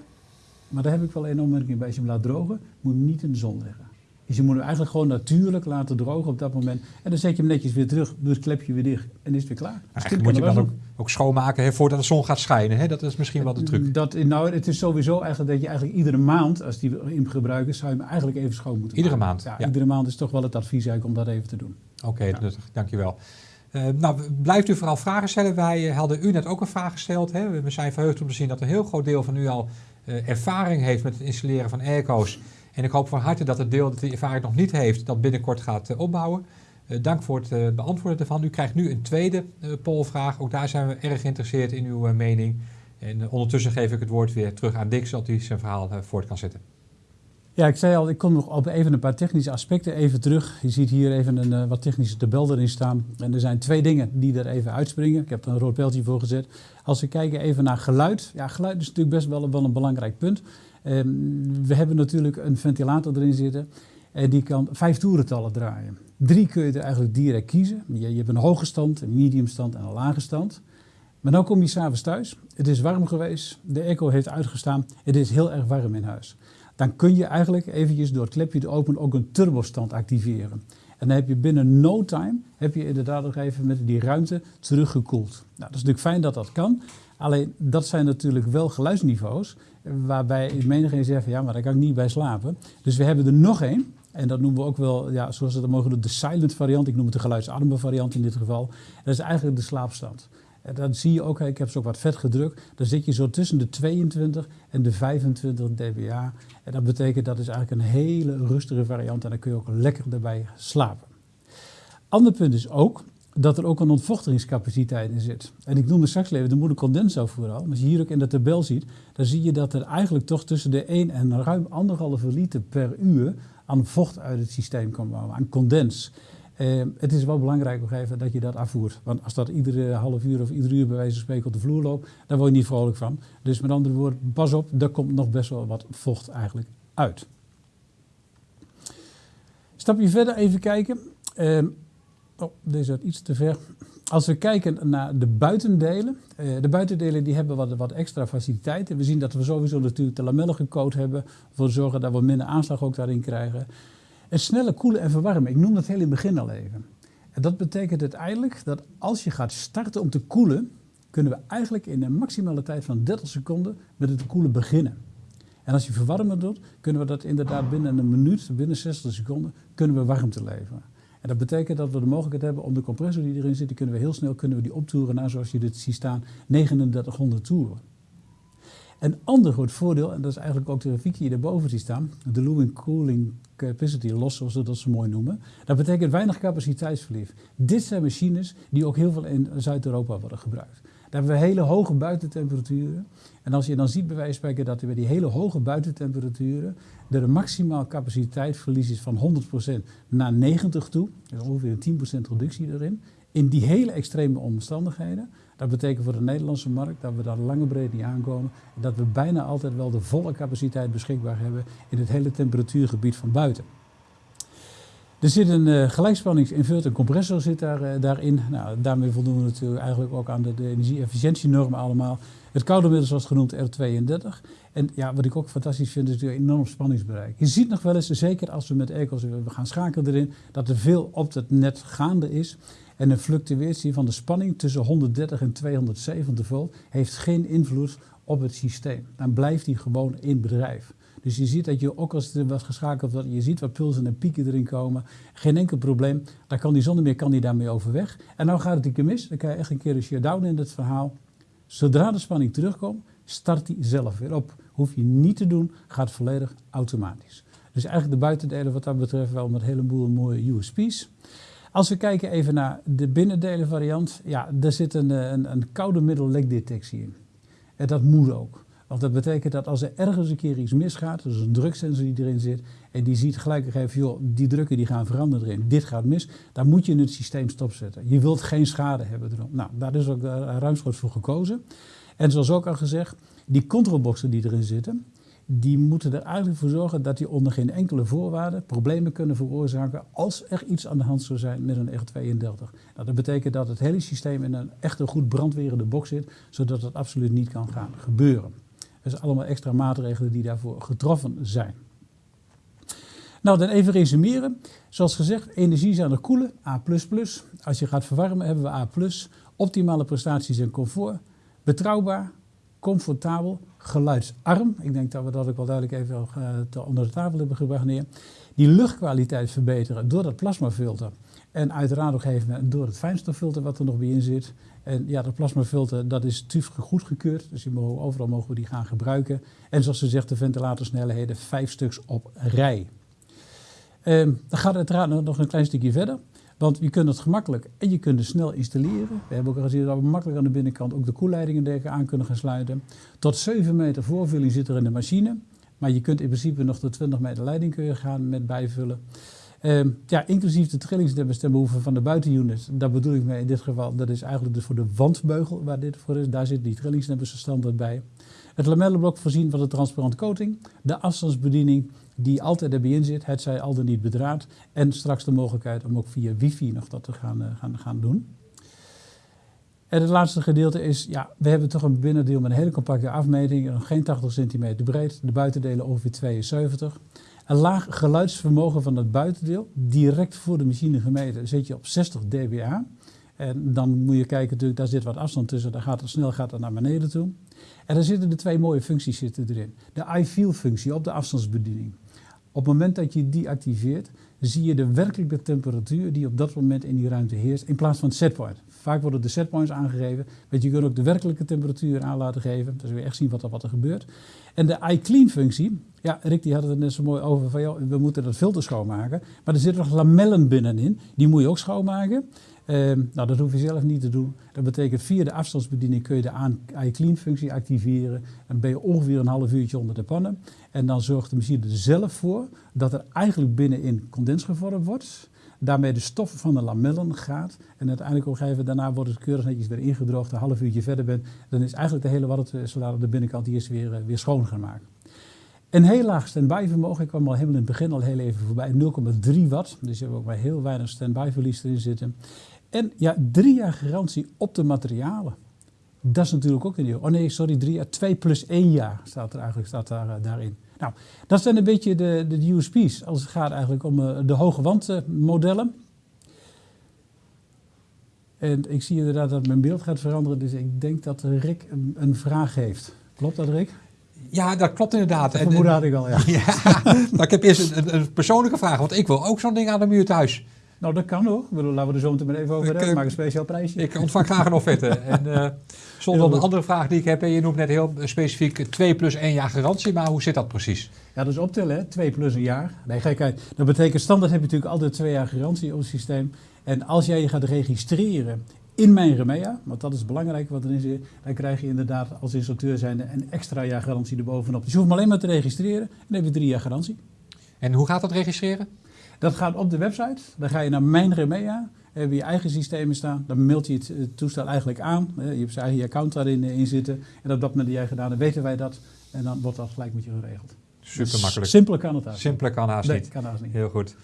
Maar daar heb ik wel een opmerking bij. Als je hem laat drogen, moet je hem niet in de zon leggen. Dus je moet hem eigenlijk gewoon natuurlijk laten drogen op dat moment. En dan zet je hem netjes weer terug, doe het klepje weer dicht en is het weer klaar. Dus moet je hem dan ook, ook, schoonmaken hè, voordat de zon gaat schijnen. Hè? Dat is misschien wel de truc. Dat, nou, het is sowieso eigenlijk dat je eigenlijk iedere maand, als die in gebruik is, zou je hem eigenlijk even schoon moeten Iedere maken. maand? Ja, ja, iedere maand is toch wel het advies eigenlijk om dat even te doen. Oké, okay, ja. dus, dankjewel. Uh, nou, blijft u vooral vragen stellen. Wij uh, hadden u net ook een vraag gesteld. Hè? We zijn verheugd om te zien dat een heel groot deel van u al uh, ervaring heeft met het installeren van airco's. En ik hoop van harte dat het deel dat die ervaring nog niet heeft, dat binnenkort gaat opbouwen. dank voor het beantwoorden ervan. U krijgt nu een tweede polvraag. Ook daar zijn we erg geïnteresseerd in uw mening. En ondertussen geef ik het woord weer terug aan Dick, zodat hij zijn verhaal voort kan zetten. Ja, ik zei al, ik kom nog op even een paar technische aspecten even terug. Je ziet hier even een uh, wat technische tabel erin staan. En er zijn twee dingen die er even uitspringen. Ik heb er een rood pijltje voor gezet. Als we kijken even naar geluid. Ja, geluid is natuurlijk best wel, wel een belangrijk punt. Um, we hebben natuurlijk een ventilator erin zitten. En die kan vijf toerentallen draaien. Drie kun je er eigenlijk direct kiezen. Je, je hebt een hoge stand, een medium stand en een lage stand. Maar dan kom je s'avonds thuis. Het is warm geweest. De echo heeft uitgestaan. Het is heel erg warm in huis dan kun je eigenlijk eventjes door het klepje te openen ook een turbostand activeren. En dan heb je binnen no time, heb je inderdaad nog even met die ruimte teruggekoeld. Nou, dat is natuurlijk fijn dat dat kan. Alleen dat zijn natuurlijk wel geluidsniveaus waarbij menigeen zegt ja, maar daar kan ik niet bij slapen. Dus we hebben er nog één. En dat noemen we ook wel, ja, zoals we dat mogen de silent variant. Ik noem het de geluidsarme variant in dit geval. Dat is eigenlijk de slaapstand. En dan zie je ook, ik heb ze ook wat vet gedrukt, dan zit je zo tussen de 22 en de 25 dBA. En dat betekent dat is eigenlijk een hele rustige variant en dan kun je ook lekker erbij slapen. Ander punt is ook dat er ook een ontvochtigingscapaciteit in zit. En ik noemde straks even de moedercondensor vooral. Als je hier ook in de tabel ziet, dan zie je dat er eigenlijk toch tussen de 1 en ruim 1,5 liter per uur aan vocht uit het systeem komt, aan condens. Uh, het is wel belangrijk even dat je dat afvoert. Want als dat iedere half uur of ieder uur bij wijze van spreken op de vloer loopt, dan word je niet vrolijk van. Dus met andere woorden, pas op, daar komt nog best wel wat vocht eigenlijk uit. Stapje verder even kijken. Uh, oh, deze gaat iets te ver. Als we kijken naar de buitendelen. Uh, de buitendelen die hebben wat, wat extra faciliteiten. We zien dat we sowieso natuurlijk de lamellen gecoat hebben. Voor zorgen dat we minder aanslag ook daarin krijgen. En snelle koelen en verwarmen, ik noem dat heel in het begin al even. En dat betekent uiteindelijk dat als je gaat starten om te koelen, kunnen we eigenlijk in een maximale tijd van 30 seconden met het koelen beginnen. En als je verwarmen doet, kunnen we dat inderdaad binnen een minuut, binnen 60 seconden, kunnen we warmte leveren. En dat betekent dat we de mogelijkheid hebben om de compressor die erin zit, die kunnen we heel snel kunnen we die optoeren naar, zoals je dit ziet staan, 3900 toeren. Een ander groot voordeel, en dat is eigenlijk ook de grafiek die je daarboven ziet staan, de Lewin Cooling Capacity Loss, zoals ze dat zo mooi noemen. Dat betekent weinig capaciteitsverlies. Dit zijn machines die ook heel veel in Zuid-Europa worden gebruikt. Daar hebben we hele hoge buitentemperaturen. En als je dan ziet bij wijze van spreken dat bij die hele hoge buitentemperaturen er een maximaal capaciteitsverlies is van 100% naar 90 toe, dus ongeveer een 10% reductie erin, in die hele extreme omstandigheden. Dat betekent voor de Nederlandse markt dat we daar lange breed niet aankomen. En dat we bijna altijd wel de volle capaciteit beschikbaar hebben in het hele temperatuurgebied van buiten. Er zit een uh, gelijkspanningsinverter compressor zit daar, uh, daarin. Nou, daarmee voldoen we natuurlijk eigenlijk ook aan de, de energie-efficiëntienormen allemaal. Het koude middel zoals genoemd R32. En ja, wat ik ook fantastisch vind is natuurlijk enorm spanningsbereik. Je ziet nog wel eens, zeker als we met airco's we gaan schakelen erin, dat er veel op het net gaande is. En een fluctuatie van de spanning tussen 130 en 270 volt heeft geen invloed op het systeem. Dan blijft die gewoon in bedrijf. Dus je ziet dat je ook als er wat geschakeld wordt, je ziet wat pulsen en pieken erin komen. Geen enkel probleem. Dan kan die zonder meer kan die daarmee overweg. En nou gaat het een keer mis. Dan krijg je echt een keer een shutdown in het verhaal. Zodra de spanning terugkomt, start die zelf weer op. Hoef je niet te doen, gaat volledig automatisch. Dus eigenlijk de buitendelen wat dat betreft wel met een heleboel mooie USP's. Als we kijken even naar de binnendelen variant, ja, daar zit een, een, een koude middellekdetectie in. En dat moet ook. Want dat betekent dat als er ergens een keer iets misgaat, dus een druksensor die erin zit, en die ziet gelijk even, joh, die drukken die gaan veranderen erin, dit gaat mis, dan moet je het systeem stopzetten. Je wilt geen schade hebben erop. Nou, daar is ook ruimschoots voor gekozen. En zoals ook al gezegd, die controlboxen die erin zitten, die moeten er eigenlijk voor zorgen dat die onder geen enkele voorwaarde problemen kunnen veroorzaken als er iets aan de hand zou zijn met een R32. Nou, dat betekent dat het hele systeem in een echt goed brandwerende box zit, zodat het absoluut niet kan gaan gebeuren. Dus allemaal extra maatregelen die daarvoor getroffen zijn. Nou, dan even resumeren. Zoals gezegd, energie aan koelen, A++. Als je gaat verwarmen hebben we A+. Optimale prestaties en comfort. Betrouwbaar, comfortabel, geluidsarm. Ik denk dat we dat ook wel duidelijk even uh, onder de tafel hebben gebracht neer. Die luchtkwaliteit verbeteren door dat plasmafilter. En uiteraard ook even door het fijnstoffilter wat er nog bij in zit. En ja, dat plasmafilter dat is TÜV goedgekeurd. Dus mogen, overal mogen we die gaan gebruiken. En zoals ze zegt, de ventilatorsnelheden vijf stuks op rij. Ehm, dan gaat het uiteraard nog een klein stukje verder. Want je kunt het gemakkelijk en je kunt het snel installeren. We hebben ook gezien dat we makkelijk aan de binnenkant ook de koelleidingen dergelijke aan kunnen gaan sluiten. Tot 7 meter voorvulling zit er in de machine. Maar je kunt in principe nog tot 20 meter leiding kun je gaan met bijvullen. Uh, ja, inclusief de trillingstembehoeven van de buitenunit. Daar bedoel ik mee in dit geval. Dat is eigenlijk dus voor de wandbeugel waar dit voor is. Daar zit die trillingsdempers standaard bij. Het lamellenblok voorzien van de transparante coating. De afstandsbediening die altijd erbij in zit, het zij al dan niet bedraad. En straks de mogelijkheid om ook via wifi nog dat te gaan, uh, gaan, gaan doen. En het laatste gedeelte is, ja, we hebben toch een binnendeel met een hele compacte afmeting, geen 80 centimeter breed, de buitendelen ongeveer 72. Een laag geluidsvermogen van het buitendeel, direct voor de machine gemeten, zit je op 60 dBA. En dan moet je kijken, natuurlijk, daar zit wat afstand tussen, dan gaat het snel gaat het naar beneden toe. En dan zitten de twee mooie functies zitten erin. De iFeel-functie op de afstandsbediening. Op het moment dat je die activeert, zie je de werkelijke temperatuur die op dat moment in die ruimte heerst, in plaats van het setpoint. Vaak worden de setpoints aangegeven, maar je kunt ook de werkelijke temperatuur aan laten geven. Dus we echt zien wat er, wat er gebeurt. En de iClean-functie, ja, Rick die had het net zo mooi over van, we moeten dat filter schoonmaken. Maar er zitten nog lamellen binnenin, die moet je ook schoonmaken. Ehm, nou, dat hoef je zelf niet te doen. Dat betekent via de afstandsbediening kun je de iClean-functie activeren. En ben je ongeveer een half uurtje onder de pannen. En dan zorgt de machine er zelf voor dat er eigenlijk binnenin condens gevormd wordt. Daarmee de stof van de lamellen gaat. En uiteindelijk gegeven moment daarna wordt het keurig netjes weer ingedroogd. Een half uurtje verder bent, dan is eigenlijk de hele wattensoldaat op de binnenkant is weer, eh, weer schoon gemaakt. Een heel laag standby vermogen, ik kwam al helemaal in het begin al heel even voorbij, 0,3 watt. Dus je hebt ook maar heel weinig standby verlies erin zitten. En ja, drie jaar garantie op de materialen. Dat is natuurlijk ook een deel. Oh nee, sorry, drie jaar. Twee plus één jaar staat er eigenlijk staat daar, uh, daarin. Nou, dat zijn een beetje de, de USP's als het gaat eigenlijk om uh, de hoge wandmodellen. en ik zie inderdaad dat mijn beeld gaat veranderen, dus ik denk dat Rick een, een vraag heeft. Klopt dat, Rick? Ja, dat klopt inderdaad. Dat vermoeden had ik al, ja. ja ik heb eerst een, een, persoonlijke vraag, want ik wil ook zo'n ding aan de muur thuis. Nou, dat kan hoor. Laten we er zo meteen even over hebben. Maak een speciaal prijsje. Ik ontvang graag een offerte. en uh, zonder een andere vraag die ik heb. Je noemt net heel specifiek 2 plus 1 jaar garantie. Maar hoe zit dat precies? Ja, dat is optellen, hè? 2 plus een jaar. Nee, gekheid. Dat betekent standaard heb je natuurlijk altijd 2 jaar garantie op het systeem. En als jij je gaat registreren in mijn Remea, want dat is het belangrijke wat erin zit, dan krijg je inderdaad als instructeur zijnde een extra jaar garantie erbovenop. Dus je hoeft me alleen maar te registreren en dan heb je drie jaar garantie. En hoe gaat dat registreren? Dat gaat op de website. Dan ga je naar Mijn Remea. Heb je je eigen systemen staan. Dan mailt je het toestel eigenlijk aan. Je hebt je eigen account daarin eh, in zitten. En op dat moment die jij gedaan dan weten wij dat. En dan wordt dat gelijk met je geregeld. Super makkelijk. Simpeler kan het haast Simpeler kan haast nee, niet. kan haast niet. Heel goed.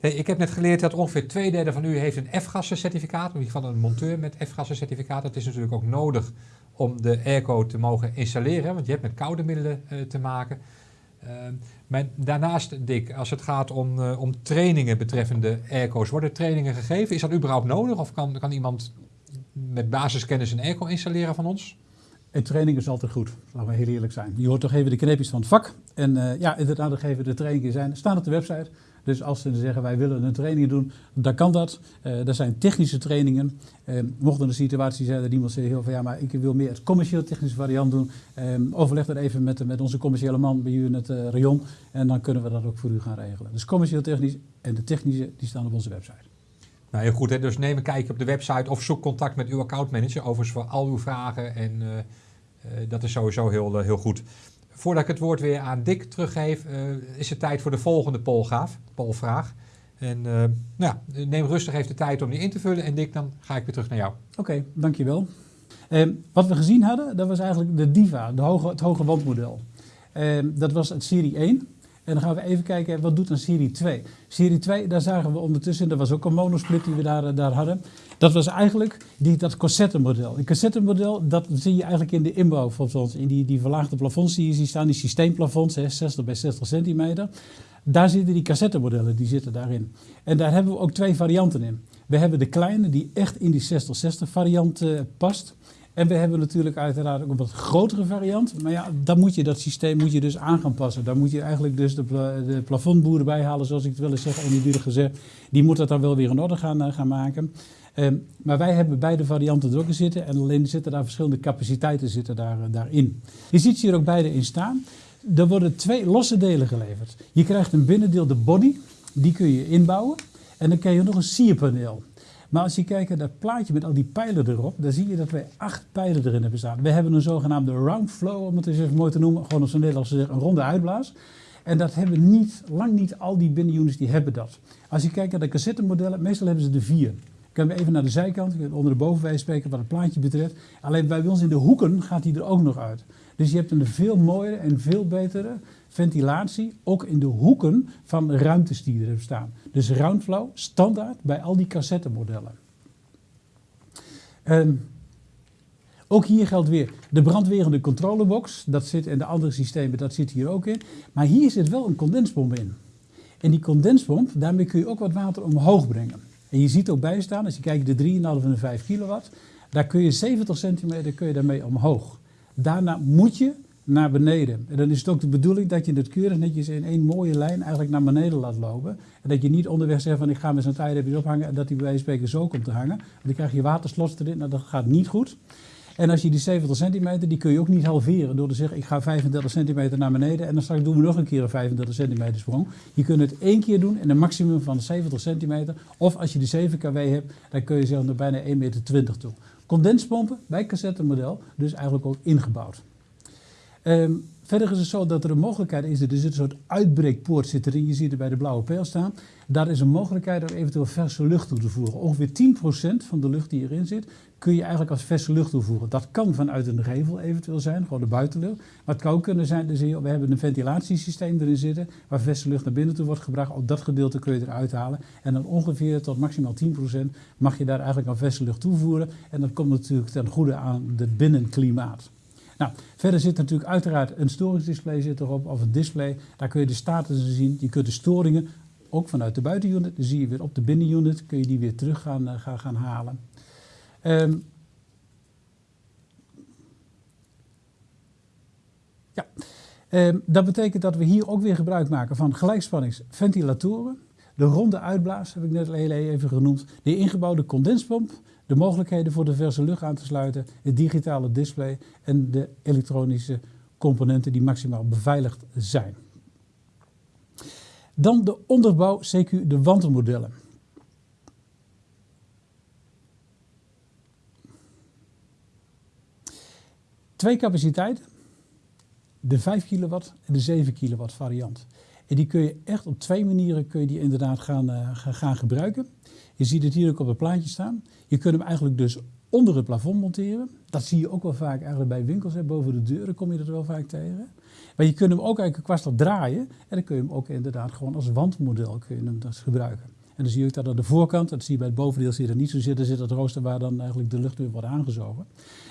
Hey, ik heb net geleerd dat ongeveer twee derde van u heeft een F-gassencertificaat. In ieder geval een monteur met F-gassencertificaat. Dat is natuurlijk ook nodig om de airco te mogen installeren. Want je hebt met koude middelen uh, te maken. Uh, maar daarnaast, Dick, als het gaat om, uh, om trainingen betreffende airco's, worden trainingen gegeven? Is dat überhaupt nodig? Of kan, kan iemand met basiskennis een airco installeren van ons? En training is altijd goed, laten we heel eerlijk zijn. Je hoort toch even de kneepjes van het vak. En uh, ja, inderdaad, nog even de trainingen zijn. Staan op de website. Dus als ze zeggen wij willen een training doen, dan kan dat. Uh, er zijn technische trainingen. Uh, mocht er een situatie zijn dat iemand zegt van ja, maar ik wil meer het commercieel technische variant doen. Um, overleg dat even met, met onze commerciële man bij u in het rayon. En dan kunnen we dat ook voor u gaan regelen. Dus commercieel technisch en de technische die staan op onze website. Nou, heel goed. Hè? Dus neem een kijkje op de website of zoek contact met uw accountmanager. Overigens voor al uw vragen. En dat is sowieso heel, heel goed. Voordat ik het woord weer aan Dick teruggeef, is het tijd voor de volgende polgaaf, polvraag. En nou ja, neem rustig even de tijd om die in te vullen. En Dick, dan ga ik weer terug naar jou. Oké, dankjewel. wat we gezien hadden, dat was eigenlijk de Diva, de hoge, het hoge wandmodel. dat was het serie 1. En dan gaan we even kijken, wat doet dan serie 2? Serie 2, daar zagen we ondertussen, dat was ook een monosplit die we daar, daar hadden. Dat was eigenlijk die, dat cassettemodel. Een cassettemodel, dat zie je eigenlijk in de inbouw van ons. In die, die verlaagde plafonds die je ziet staan, die systeemplafonds, hè, 60 bij 60 centimeter. Daar zitten die cassettemodellen, die zitten daarin. En daar hebben we ook twee varianten in. We hebben de kleine, die echt in die 60-60 variant uh, past. En we hebben natuurlijk uiteraard ook een wat grotere variant. Maar ja, dan moet je dat systeem moet je dus aan gaan passen. Daar moet je eigenlijk dus de, de plafondboeren bij halen, zoals ik het wil eens zeggen, oneerbiedig gezegd. Die moet dat dan wel weer in orde gaan, uh, gaan maken. Um, maar wij hebben beide varianten er ook in zitten. En alleen zitten daar verschillende capaciteiten zitten daar, uh, daarin. Je ziet ze hier ook beide in staan. Er worden twee losse delen geleverd. Je krijgt een binnendeel, de body. Die kun je inbouwen. En dan krijg je nog een sierpaneel. Maar als je kijkt naar dat plaatje met al die pijlen erop, dan zie je dat wij acht pijlen erin hebben staan. We hebben een zogenaamde round flow, om het eens mooi te noemen, gewoon op zijn Nederlands zeggen, een ronde uitblaas. En dat hebben niet, lang niet al die binnenunits die hebben dat. Als je kijkt naar de cassettemodellen, meestal hebben ze er vier. Kunnen we even naar de zijkant, onder de bovenwijs spreken wat het plaatje betreft. Alleen bij ons in de hoeken gaat die er ook nog uit. Dus je hebt een veel mooiere en veel betere ventilatie, ook in de hoeken van de ruimtes die er staan. Dus roundflow, standaard bij al die cassettemodellen. Um, ook hier geldt weer de brandwerende controlebox. Dat zit in de andere systemen, dat zit hier ook in. Maar hier zit wel een condensbom in. En die condensbom, daarmee kun je ook wat water omhoog brengen. En je ziet ook bij staan, als je kijkt de 3,5 en de 5 kilowatt, daar kun je 70 centimeter kun je daarmee omhoog. Daarna moet je naar beneden. En dan is het ook de bedoeling dat je het keurig netjes in één mooie lijn eigenlijk naar beneden laat lopen. En dat je niet onderweg zegt van ik ga met zo'n tijdrepjes ophangen en dat die bij wijze van zo komt te hangen. Want dan krijg je waterslots erin, nou dat gaat niet goed. En als je die 70 centimeter, die kun je ook niet halveren door te zeggen ik ga 35 centimeter naar beneden en dan straks doen we nog een keer een 35 centimeter sprong. Je kunt het één keer doen in een maximum van 70 centimeter. Of als je de 7 kW hebt, dan kun je zelfs naar bijna 1,20 meter toe. Condenspompen bij cassettemodel, dus eigenlijk ook ingebouwd. Um, verder is het zo dat er een mogelijkheid is, er zit een soort uitbreekpoort zit erin, je ziet er bij de blauwe pijl staan. Daar is een mogelijkheid om eventueel verse lucht toe te voegen. Ongeveer 10% van de lucht die erin zit, kun je eigenlijk als verse lucht toevoegen. Dat kan vanuit een gevel eventueel zijn, gewoon de buitenlucht. Maar het kan ook kunnen zijn, we hebben een ventilatiesysteem erin zitten, waar verse lucht naar binnen toe wordt gebracht. Op dat gedeelte kun je eruit halen. En dan ongeveer tot maximaal 10% mag je daar eigenlijk aan verse lucht toevoeren. En dat komt natuurlijk ten goede aan het binnenklimaat. Nou, verder zit natuurlijk uiteraard een storingsdisplay zit erop, of een display. Daar kun je de status zien. Je kunt de storingen ook vanuit de buitenunit, dan zie je weer op de binnenunit, kun je die weer terug gaan, uh, gaan, halen. Um, ja, um, dat betekent dat we hier ook weer gebruik maken van gelijkspanningsventilatoren. De ronde uitblaas heb ik net heel even genoemd. De ingebouwde condenspomp, de mogelijkheden voor de verse lucht aan te sluiten, het digitale display en de elektronische componenten die maximaal beveiligd zijn. Dan de onderbouw, CQ de wandelmodellen. Twee capaciteiten, de 5 kilowatt en de 7 kilowatt variant. En die kun je echt op twee manieren kun je die inderdaad gaan, uh, gaan gebruiken. Je ziet het hier ook op het plaatje staan. Je kunt hem eigenlijk dus onder het plafond monteren. Dat zie je ook wel vaak eigenlijk bij winkels. Hè. Boven de deuren kom je dat wel vaak tegen. Maar je kunt hem ook eigenlijk kwastig draaien. En dan kun je hem ook inderdaad gewoon als wandmodel kun je hem dus gebruiken. En dan zie je ook dat aan de voorkant, dat zie je bij het bovendeel zit er niet zo zitten, zit het rooster waar dan eigenlijk de lucht weer wordt aangezogen.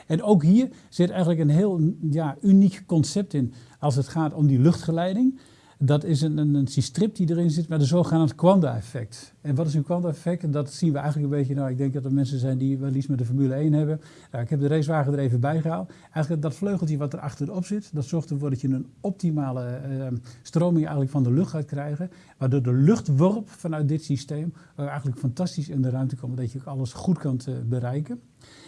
En ook hier zit eigenlijk een heel ja, uniek concept in als het gaat om die luchtgeleiding. Dat is een, een, een strip die erin zit met een zogenaamd Quanda-effect. En wat is een Quanda-effect? Dat zien we eigenlijk een beetje, nou ik denk dat er mensen zijn die wel iets met de Formule 1 hebben. Nou, ik heb de racewagen er even bij gehaald. Eigenlijk dat vleugeltje wat er achterop zit, dat zorgt ervoor dat je een optimale uh, stroming eigenlijk van de lucht gaat krijgen. Waardoor de luchtworp vanuit dit systeem uh, eigenlijk fantastisch in de ruimte komt, dat je ook alles goed kan uh, bereiken.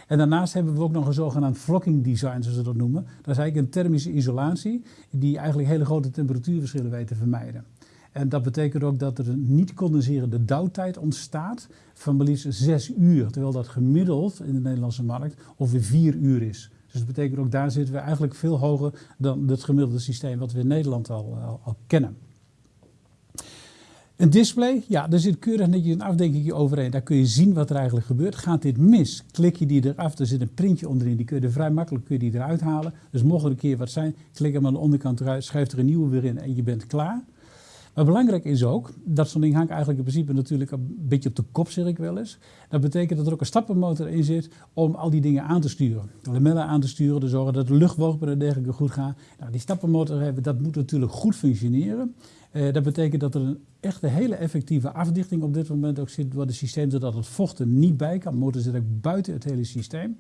En daarnaast hebben we ook nog een zogenaamd flocking design, zoals ze dat noemen. Dat is eigenlijk een thermische isolatie die eigenlijk hele grote temperatuurverschillen weet te vermijden. En dat betekent ook dat er een niet condenserende dauwtijd ontstaat van maar liefst 6 uur. Terwijl dat gemiddeld in de Nederlandse markt ongeveer 4 uur is. Dus dat betekent ook daar zitten we eigenlijk veel hoger dan het gemiddelde systeem wat we in Nederland al, al, al kennen. Een display, ja, daar zit keurig netjes een afdenkingje overheen. Daar kun je zien wat er eigenlijk gebeurt. Gaat dit mis, klik je die eraf. Er zit een printje onderin, die kun je er vrij makkelijk kun je die eruit halen. Dus mocht er een keer wat zijn, klik hem aan de onderkant eruit, schrijf er een nieuwe weer in en je bent klaar. Maar belangrijk is ook, dat zo'n ding hangt eigenlijk in principe natuurlijk een beetje op de kop, zeg ik wel eens. Dat betekent dat er ook een stappenmotor in zit om al die dingen aan te sturen. De lamellen aan te sturen, te zorgen dat de luchtworpen en dergelijke goed gaan. Nou, die stappenmotor hebben, dat moet natuurlijk goed functioneren. Uh, dat betekent dat er een echte hele effectieve afdichting op dit moment ook zit door het systeem, zodat het vocht er niet bij kan. Motor zit ook buiten het hele systeem.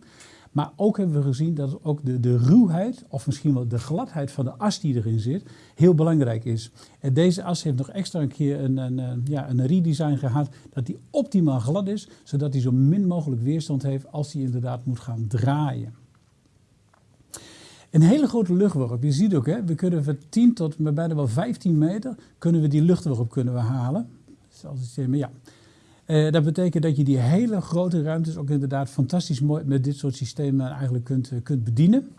Maar ook hebben we gezien dat ook de, de ruwheid, of misschien wel de gladheid van de as die erin zit, heel belangrijk is. En deze as heeft nog extra een keer een, een, een, ja, een redesign gehad, dat die optimaal glad is, zodat hij zo min mogelijk weerstand heeft als hij inderdaad moet gaan draaien. Een hele grote luchtworp. Je ziet ook, hè, we kunnen van 10 tot bijna wel 15 meter kunnen we die luchtworp kunnen we halen. Zoals ik ja. Uh, dat betekent dat je die hele grote ruimtes ook inderdaad fantastisch mooi met dit soort systemen eigenlijk kunt, uh, kunt bedienen.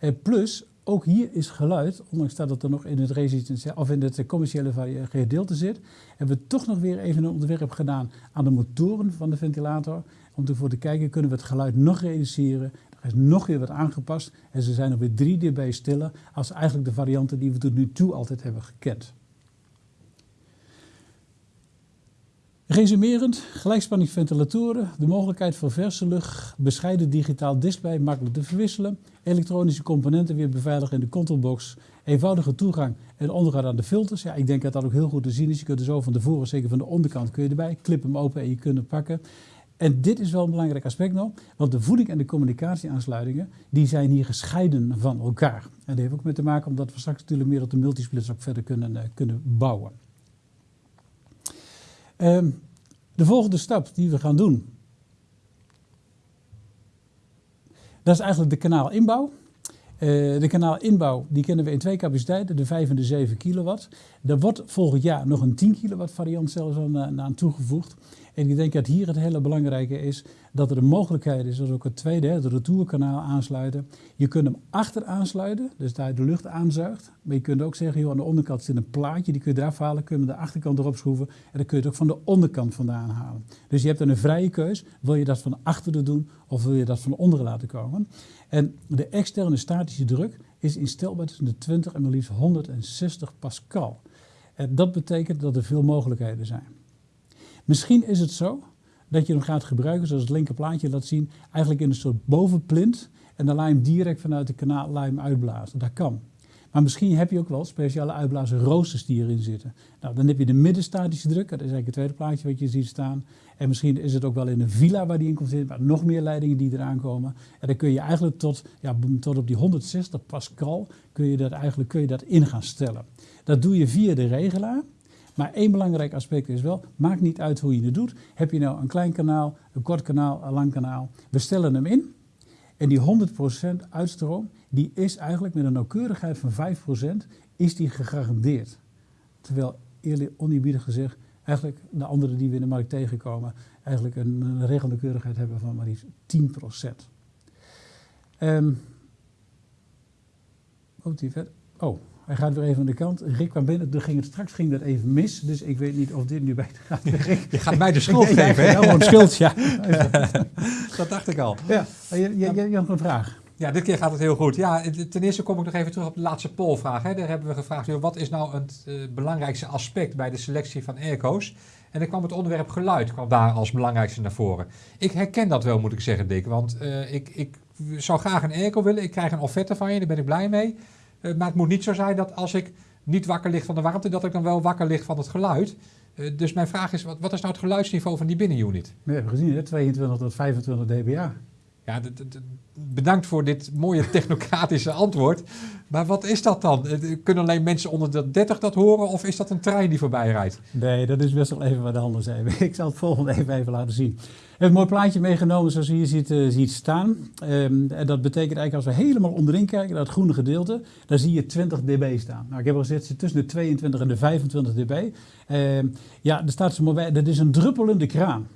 Uh, plus, ook hier is geluid, ondanks dat het er nog in het, of in het commerciële gedeelte zit, hebben we toch nog weer even een ontwerp gedaan aan de motoren van de ventilator. Om ervoor te kijken, kunnen we het geluid nog reduceren? Is nog weer wat aangepast en ze zijn nog weer 3 dB stiller als eigenlijk de varianten die we tot nu toe altijd hebben gekend. Resumerend, gelijkspanningsventilatoren, de mogelijkheid voor verse lucht, bescheiden digitaal display, makkelijk te verwisselen, elektronische componenten weer beveiligen in de controlbox, eenvoudige toegang en onderhoud aan de filters. Ja, ik denk dat dat ook heel goed te zien is. Je kunt er zo van tevoren, zeker van de onderkant, kun je erbij, klip hem open en je kunt hem pakken. En dit is wel een belangrijk aspect nog, want de voeding en de communicatieaansluitingen die zijn hier gescheiden van elkaar. En dat heeft ook mee te maken omdat we straks natuurlijk meer op de multisplits ook verder kunnen, uh, kunnen bouwen. Um, de volgende stap die we gaan doen, dat is eigenlijk de kanaalinbouw. Uh, de kanaalinbouw die kennen we in twee capaciteiten, de 5 en de 7 kilowatt. Er wordt volgend jaar nog een 10 kilowatt variant zelfs aan, eh, aan toegevoegd. En ik denk dat hier het hele belangrijke is dat er een mogelijkheid is, dat ook het tweede, het retourkanaal aansluiten. Je kunt hem achter aansluiten, dus daar de lucht aanzuigt. Maar je kunt ook zeggen, joh, aan de onderkant zit een plaatje, die kun je eraf halen, kun je de achterkant erop schroeven. En dan kun je het ook van de onderkant vandaan halen. Dus je hebt dan een vrije keus, wil je dat van achteren doen of wil je dat van onderen laten komen. En de externe statische druk is instelbaar tussen de 20 en maar liefst 160 pascal. En dat betekent dat er veel mogelijkheden zijn. Misschien is het zo dat je hem gaat gebruiken, zoals het linker plaatje laat zien, eigenlijk in een soort bovenplint. En je hem direct vanuit de kanaal laat hem uitblazen. Dat kan. Maar misschien heb je ook wel speciale uitblazen die erin zitten. Nou, dan heb je de middenstatische druk, dat is eigenlijk het tweede plaatje wat je ziet staan. En misschien is het ook wel in een villa waar die in komt zitten, maar nog meer leidingen die eraan komen. En dan kun je eigenlijk tot, ja, tot op die 160 pascal kun je dat eigenlijk kun je dat in gaan stellen. Dat doe je via de regelaar. Maar één belangrijk aspect is wel, maakt niet uit hoe je het doet. Heb je nou een klein kanaal, een kort kanaal, een lang kanaal. We stellen hem in en die 100% uitstroom, die is eigenlijk met een nauwkeurigheid van 5% is die gegarandeerd. Terwijl eerlijk oneerbiedig gezegd, eigenlijk de anderen die we in de markt tegenkomen, eigenlijk een, een hebben van maar liefst 10%. Um. Oh, hij gaat weer even aan de kant. Rick kwam binnen, toen ging het, straks ging dat even mis. Dus ik weet niet of dit nu bij gaat. Rick, je gaat mij de schuld geven, hè? Gewoon schuld, ja. dat dacht ik al. Ja, je, je, je, je had een vraag. Ja, dit keer gaat het heel goed. Ja, ten eerste kom ik nog even terug op de laatste polvraag. Hè. Daar hebben we gevraagd, wat is nou het uh, belangrijkste aspect bij de selectie van airco's? En dan kwam het onderwerp geluid kwam daar als belangrijkste naar voren. Ik herken dat wel, moet ik zeggen, Dick. Want uh, ik, ik zou graag een airco willen. Ik krijg een offerte van je, daar ben ik blij mee. Uh, maar het moet niet zo zijn dat als ik niet wakker lig van de warmte, dat ik dan wel wakker lig van het geluid. dus mijn vraag is, wat, wat is nou het geluidsniveau van die binnenunit? We hebben gezien, hè? 22 tot 25 dBA. Ja, bedankt voor dit mooie technocratische antwoord. Maar wat is dat dan? Eh, kunnen alleen mensen onder de 30 dat horen of is dat een trein die voorbij rijdt? Nee, dat is best wel even wat de handen zijn. Ik zal het volgende even, even laten zien. Ik heb een mooi plaatje meegenomen zoals je hier ziet, uh, ziet staan. Um, en dat betekent eigenlijk als we helemaal onderin kijken, dat groene gedeelte, dan zie je 20 dB staan. Nou, ik heb al gezegd, tussen de 22 en de 25 dB. Um, ja, er staat zo mooi bij, dat is een druppelende kraan.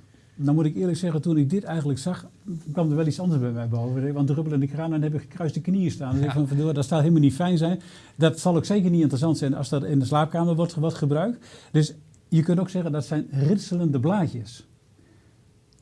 Dan moet ik eerlijk zeggen, toen ik dit eigenlijk zag, kwam er wel iets anders bij mij boven. Want de rubbel en de kraan, dan heb ik gekruiste knieën staan. Dus ja. ik van, dat staat helemaal niet fijn zijn. Dat zal ook zeker niet interessant zijn als dat in de slaapkamer wordt, wordt gebruikt. Dus je kunt ook zeggen, dat zijn ritselende blaadjes.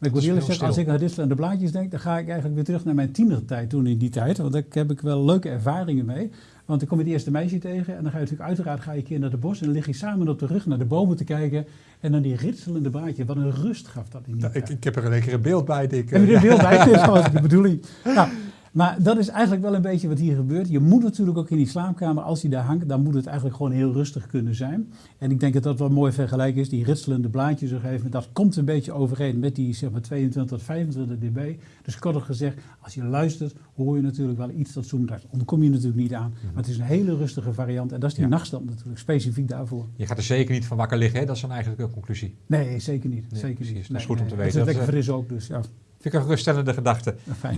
Ik moet eerlijk zeggen, als ik aan ritselende blaadjes denk, dan ga ik eigenlijk weer terug naar mijn tienertijd toen in die tijd. Want daar heb ik wel leuke ervaringen mee. Want dan kom je het eerste meisje tegen en dan ga je natuurlijk uiteraard ga je een keer naar de bos en dan lig je samen op de rug naar de bomen te kijken. En dan die ritselende baardje, wat een rust gaf dat in die nou, ik, ik, heb er een lekkere beeld bij, Dick. Heb je er een beeld bij? Dat is gewoon de bedoeling. Nou, maar dat is eigenlijk wel een beetje wat hier gebeurt. Je moet natuurlijk ook in die slaapkamer, als die daar hangt, dan moet het eigenlijk gewoon heel rustig kunnen zijn. En ik denk dat dat wel mooi vergelijk is. Die ritselende blaadjes op een dat komt een beetje overeen met die zeg maar 22 tot 25 dB. Dus korter gezegd, als je luistert, hoor je natuurlijk wel iets dat zoomt uit. Ontkom je natuurlijk niet aan. Mhm. Maar het is een hele rustige variant en dat is die nachtstand natuurlijk, specifiek daarvoor. Je gaat er zeker niet van wakker liggen, hè? dat is dan eigenlijk een conclusie. Nee, zeker niet. zeker precies. niet. Dat is goed om te weten. Het is lekker fris ook, dus ja. Vind ik een geruststellende gedachte. fijn.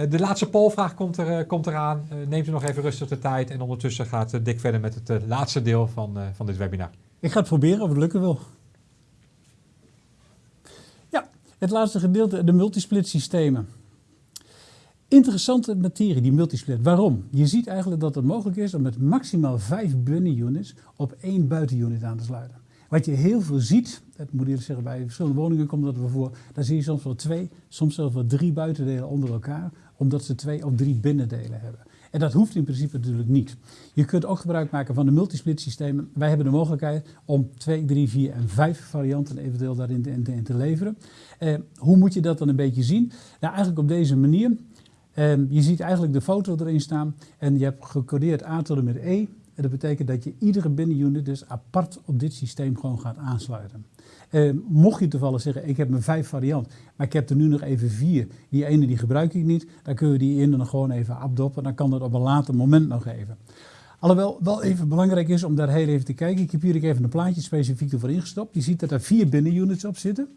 Eh, de laatste polvraag komt, er, eh, komt eraan. Eh, neemt u nog even rustig de tijd. En ondertussen gaat Dick verder met het laatste deel van, van dit webinar. Ik ga het proberen of het lukken wil. Ja, het laatste gedeelte, de multisplit systemen. Interessante materie, die multisplit. Waarom? Je ziet eigenlijk dat het mogelijk is om met maximaal vijf binnenunits op één buitenunit aan te sluiten. Wat je heel veel ziet, dat moet eerlijk zeggen, bij verschillende woningen komt dat we voor, daar zie je soms wel twee, soms zelfs wel drie buitendelen onder elkaar, omdat ze twee of drie binnendelen hebben. En dat hoeft in principe natuurlijk niet. Je kunt ook gebruik maken van de multisplit systemen. Wij hebben de mogelijkheid om 2, 3, 4 en 5 varianten eventueel daarin te, te leveren. Eh, hoe moet je dat dan een beetje zien? Nou, eigenlijk op deze manier. Eh, je ziet eigenlijk de foto erin staan en je hebt gecodeerd A tot met E. En dat betekent dat je iedere binnenunit dus apart op dit systeem gewoon gaat aansluiten. Uh, mocht je toevallig zeggen, ik heb mijn vijf variant, maar ik heb er nu nog even vier. Die ene die gebruik ik niet, dan kun je die in dan gewoon even abdoppen. Dan kan dat op een later moment nog even. Alhoewel wel even belangrijk is om daar heel even te kijken. Ik heb hier even een plaatje specifiek ervoor ingestopt. Je ziet dat er vier binnenunits op zitten.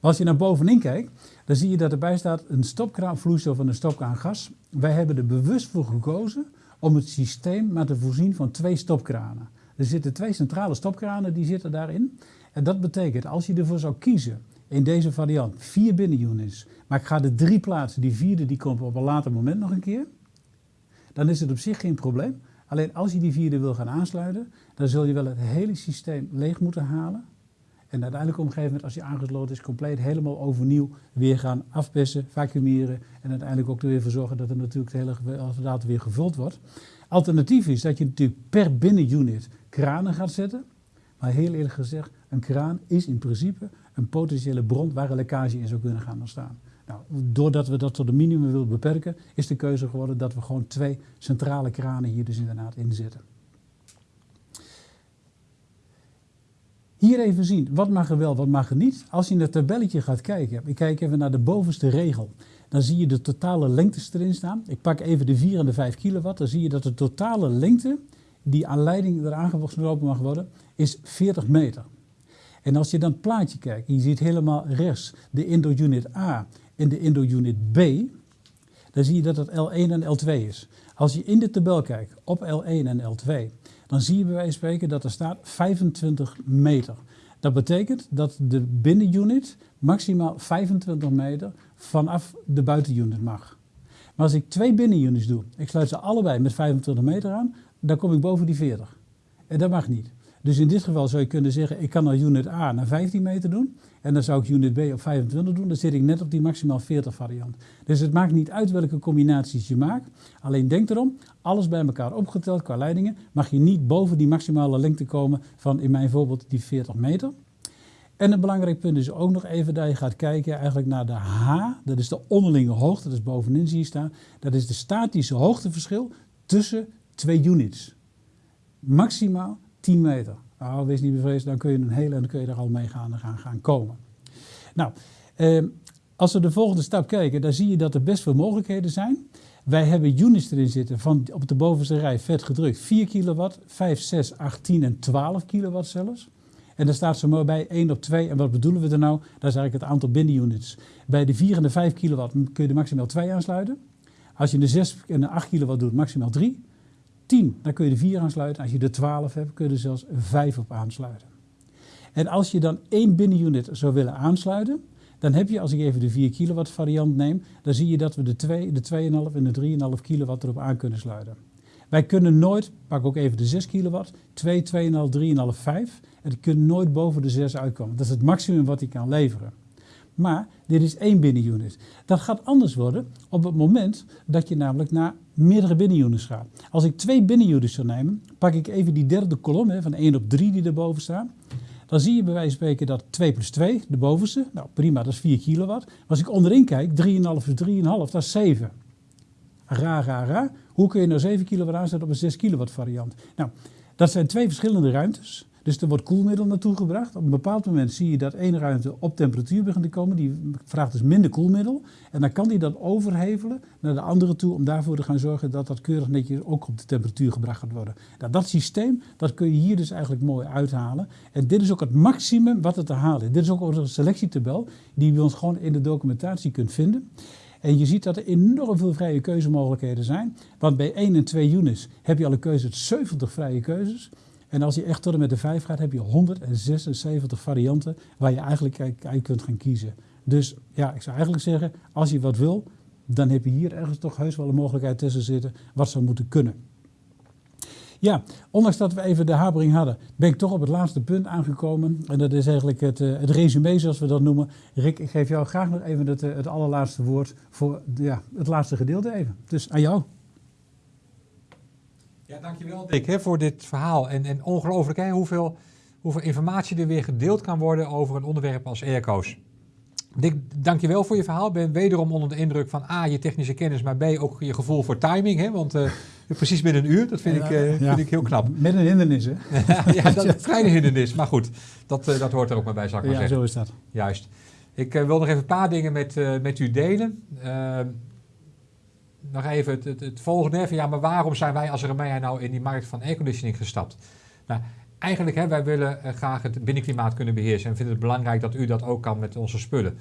Als je naar bovenin kijkt, dan zie je dat erbij staat een stopkraan vloeistof en een stopkraan gas. Wij hebben er bewust voor gekozen om het systeem maar te voorzien van twee stopkranen. Er zitten twee centrale stopkranen, die zitten daarin. En dat betekent, als je ervoor zou kiezen, in deze variant, vier binnenunits, maar ik ga de drie plaatsen, die vierde die komt op een later moment nog een keer, dan is het op zich geen probleem. Alleen als je die vierde wil gaan aansluiten, dan zul je wel het hele systeem leeg moeten halen. En uiteindelijk op een gegeven moment, als je aangesloten is, compleet helemaal overnieuw weer gaan afpessen, vacuumeren. En uiteindelijk ook er weer voor zorgen dat er natuurlijk het hele apparaat weer gevuld wordt. Alternatief is dat je natuurlijk per binnenunit kranen gaat zetten. Maar heel eerlijk gezegd, een kraan is in principe een potentiële bron waar een lekkage in zou kunnen gaan ontstaan. Nou, doordat we dat tot een minimum willen beperken, is de keuze geworden dat we gewoon twee centrale kranen hier dus inderdaad inzetten. Hier even zien, wat mag er wel, wat mag er niet. Als je in het tabelletje gaat kijken, ik kijk even naar de bovenste regel. Dan zie je de totale lengtes erin staan. Ik pak even de 4 en de 5 kilowatt. Dan zie je dat de totale lengte, die aan leiding eraan gelopen mag worden, is 40 meter. En als je dan het plaatje kijkt, je ziet helemaal rechts de Indo-unit A en de Indo-unit B, dan zie je dat het L1 en L2 is. Als je in de tabel kijkt op L1 en L2, dan zie je bij wijze van spreken dat er staat 25 meter. Dat betekent dat de binnenunit maximaal 25 meter vanaf de buitenunit mag. Maar als ik twee binnenunits doe, ik sluit ze allebei met 25 meter aan, dan kom ik boven die 40. En dat mag niet. Dus in dit geval zou je kunnen zeggen, ik kan al unit A naar 15 meter doen. En dan zou ik unit B op 25 doen. Dan zit ik net op die maximaal 40 variant. Dus het maakt niet uit welke combinaties je maakt. Alleen denk erom, alles bij elkaar opgeteld qua leidingen, mag je niet boven die maximale lengte komen van in mijn voorbeeld die 40 meter. En een belangrijk punt is ook nog even dat je gaat kijken eigenlijk naar de H. Dat is de onderlinge hoogte, dat is bovenin zie je staan. Dat is de statische hoogteverschil tussen twee units. Maximaal 10 meter. Nou, wees niet bevreesd, dan kun je een hele en dan kun je er al mee gaan, gaan, gaan komen. Nou, eh, als we de volgende stap kijken, dan zie je dat er best veel mogelijkheden zijn. Wij hebben units erin zitten van op de bovenste rij vet gedrukt 4 kilowatt, 5, 6, 8, 10 en 12 kilowatt zelfs. En dan staat ze maar bij 1 op 2. En wat bedoelen we er nou? Dat is eigenlijk het aantal binnenunits. Bij de 4 en de 5 kilowatt kun je er maximaal 2 aansluiten. Als je de 6 en de 8 kilowatt doet, maximaal 3. 10, dan kun je de 4 aansluiten. Als je de 12 hebt, kun je er zelfs 5 op aansluiten. En als je dan één binnenunit zou willen aansluiten, dan heb je, als ik even de 4 kilowatt variant neem, dan zie je dat we de 2, de 2,5 en de 3,5 kilowatt erop aan kunnen sluiten. Wij kunnen nooit, pak ook even de 6 kilowatt, 2, 2,5, 3,5, 5. En die kunnen nooit boven de 6 uitkomen. Dat is het maximum wat hij kan leveren. Maar dit is één binnenunit. Dat gaat anders worden op het moment dat je namelijk naar meerdere binnenunits gaat. Als ik twee binnenunits zou nemen, pak ik even die derde kolom van 1 op 3 die erboven staat. Dan zie je bij wijze van spreken dat 2 plus 2, de bovenste, nou prima, dat is 4 kilowatt. Maar als ik onderin kijk, 3,5 plus 3,5, dat is 7. Ra, ra, ra. Hoe kun je nou 7 kilowatt aanzetten op een 6 kilowatt variant? Nou, dat zijn twee verschillende ruimtes. Dus er wordt koelmiddel naartoe gebracht. Op een bepaald moment zie je dat één ruimte op temperatuur begint te komen. Die vraagt dus minder koelmiddel. En dan kan die dat overhevelen naar de andere toe om daarvoor te gaan zorgen dat dat keurig netjes ook op de temperatuur gebracht gaat worden. Nou, dat systeem, dat kun je hier dus eigenlijk mooi uithalen. En dit is ook het maximum wat er te halen is. Dit is ook onze selectietabel die je ons gewoon in de documentatie kunt vinden. En je ziet dat er enorm veel vrije keuzemogelijkheden zijn. Want bij 1 en 2 units heb je al een keuze 70 vrije keuzes. En als je echt tot en met de 5 gaat, heb je 176 varianten waar je eigenlijk uit kunt gaan kiezen. Dus ja, ik zou eigenlijk zeggen, als je wat wil, dan heb je hier ergens toch heus wel een mogelijkheid tussen zitten wat zou moeten kunnen. Ja, ondanks dat we even de habering hadden, ben ik toch op het laatste punt aangekomen. En dat is eigenlijk het, uh, het resume, zoals we dat noemen. Rick, ik geef jou graag nog even het, uh, het allerlaatste woord voor ja, het laatste gedeelte even. Dus aan jou. Ja, dankjewel Dick hè, voor dit verhaal. En, en ongelooflijk hè, hoeveel, hoeveel informatie er weer gedeeld kan worden over een onderwerp als airco's. Dick, dankjewel voor je verhaal. Ik ben wederom onder de indruk van A, je technische kennis, maar B, ook je gevoel voor timing. Hè? Want uh, precies binnen een uur, dat vind, ik, uh, vind ik heel knap. Met een hindernis, hè? ja, dat een kleine hindernis. Maar goed, dat, uh, dat hoort er ook maar bij, zou ik maar ja, zeggen. zo is dat. Juist. Ik wil nog even een paar dingen met, met u delen. Ehm, nog even het, het, het, volgende. Van, ja, maar waarom zijn wij als Remea nou in die markt van airconditioning gestapt? Nou, eigenlijk, hè, wij willen graag het binnenklimaat kunnen beheersen en vinden het belangrijk dat u dat ook kan met onze spullen.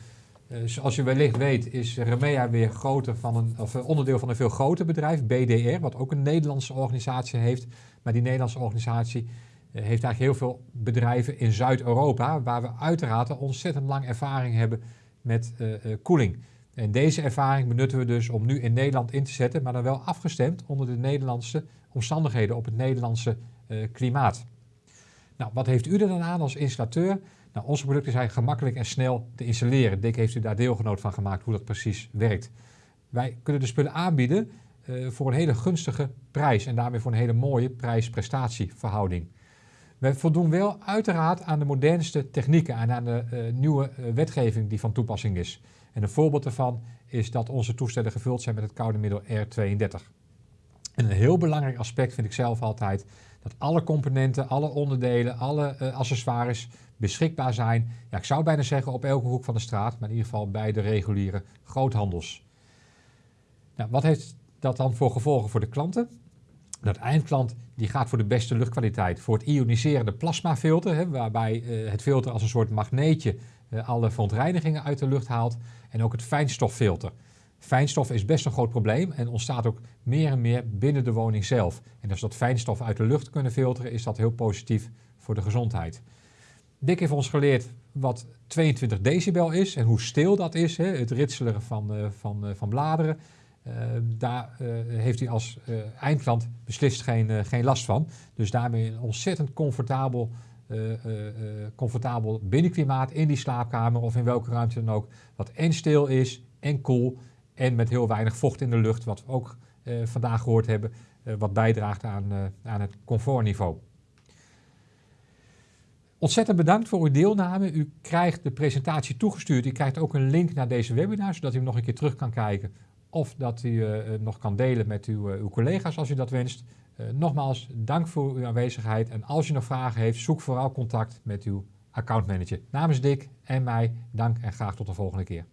Zoals u wellicht weet is Remea weer groter van een, of onderdeel van een veel groter bedrijf, BDR, wat ook een Nederlandse organisatie heeft. Maar die Nederlandse organisatie uh, heeft eigenlijk heel veel bedrijven in Zuid-Europa, waar we uiteraard ontzettend lang ervaring hebben met koeling. En deze ervaring benutten we dus om nu in Nederland in te zetten, maar dan wel afgestemd onder de Nederlandse omstandigheden op het Nederlandse klimaat. Nou, wat heeft u er dan aan als installateur? Nou, onze producten zijn gemakkelijk en snel te installeren. Dick heeft u daar deelgenoot van gemaakt hoe dat precies werkt. Wij kunnen de spullen aanbieden uh, voor een hele gunstige prijs en daarmee voor een hele mooie prijs-prestatieverhouding. Wij voldoen wel uiteraard aan de modernste technieken en aan de uh, nieuwe wetgeving die van toepassing is. En een voorbeeld daarvan is dat onze toestellen gevuld zijn met het koude middel R32. En een heel belangrijk aspect vind ik zelf altijd dat alle componenten, alle onderdelen, alle uh, accessoires beschikbaar zijn. Ja, ik zou bijna zeggen op elke hoek van de straat, maar in ieder geval bij de reguliere groothandels. Nou, wat heeft dat dan voor gevolgen voor de klanten? Dat eindklant die gaat voor de beste luchtkwaliteit. Voor het ioniserende plasmafilter, hè, waarbij uh, het filter als een soort magneetje uh, alle verontreinigingen uit de lucht haalt. En ook het fijnstoffilter. Fijnstof is best een groot probleem en ontstaat ook meer en meer binnen de woning zelf. En als we dat fijnstof uit de lucht kunnen filteren, is dat heel positief voor de gezondheid. Dick heeft ons geleerd wat 22 decibel is en hoe stil dat is, hè, het ritselen van, uh, van, uh, van bladeren. Uh, daar heeft hij als eindklant beslist geen, geen last van. Dus daarmee een ontzettend comfortabel, comfortabel binnenklimaat in die slaapkamer of in welke ruimte dan ook. Wat en stil is en koel en met heel weinig vocht in de lucht, wat we ook vandaag gehoord hebben, wat bijdraagt aan, aan het comfortniveau. Ontzettend bedankt voor uw deelname. U krijgt de presentatie toegestuurd. U krijgt ook een link naar deze webinar, zodat u hem nog een keer terug kan kijken. Of dat u nog kan delen met uw, uw, collega's als u dat wenst. Nogmaals, dank voor uw aanwezigheid. En als u nog vragen heeft, zoek vooral contact met uw accountmanager. Namens Dick en mij, dank en graag tot de volgende keer.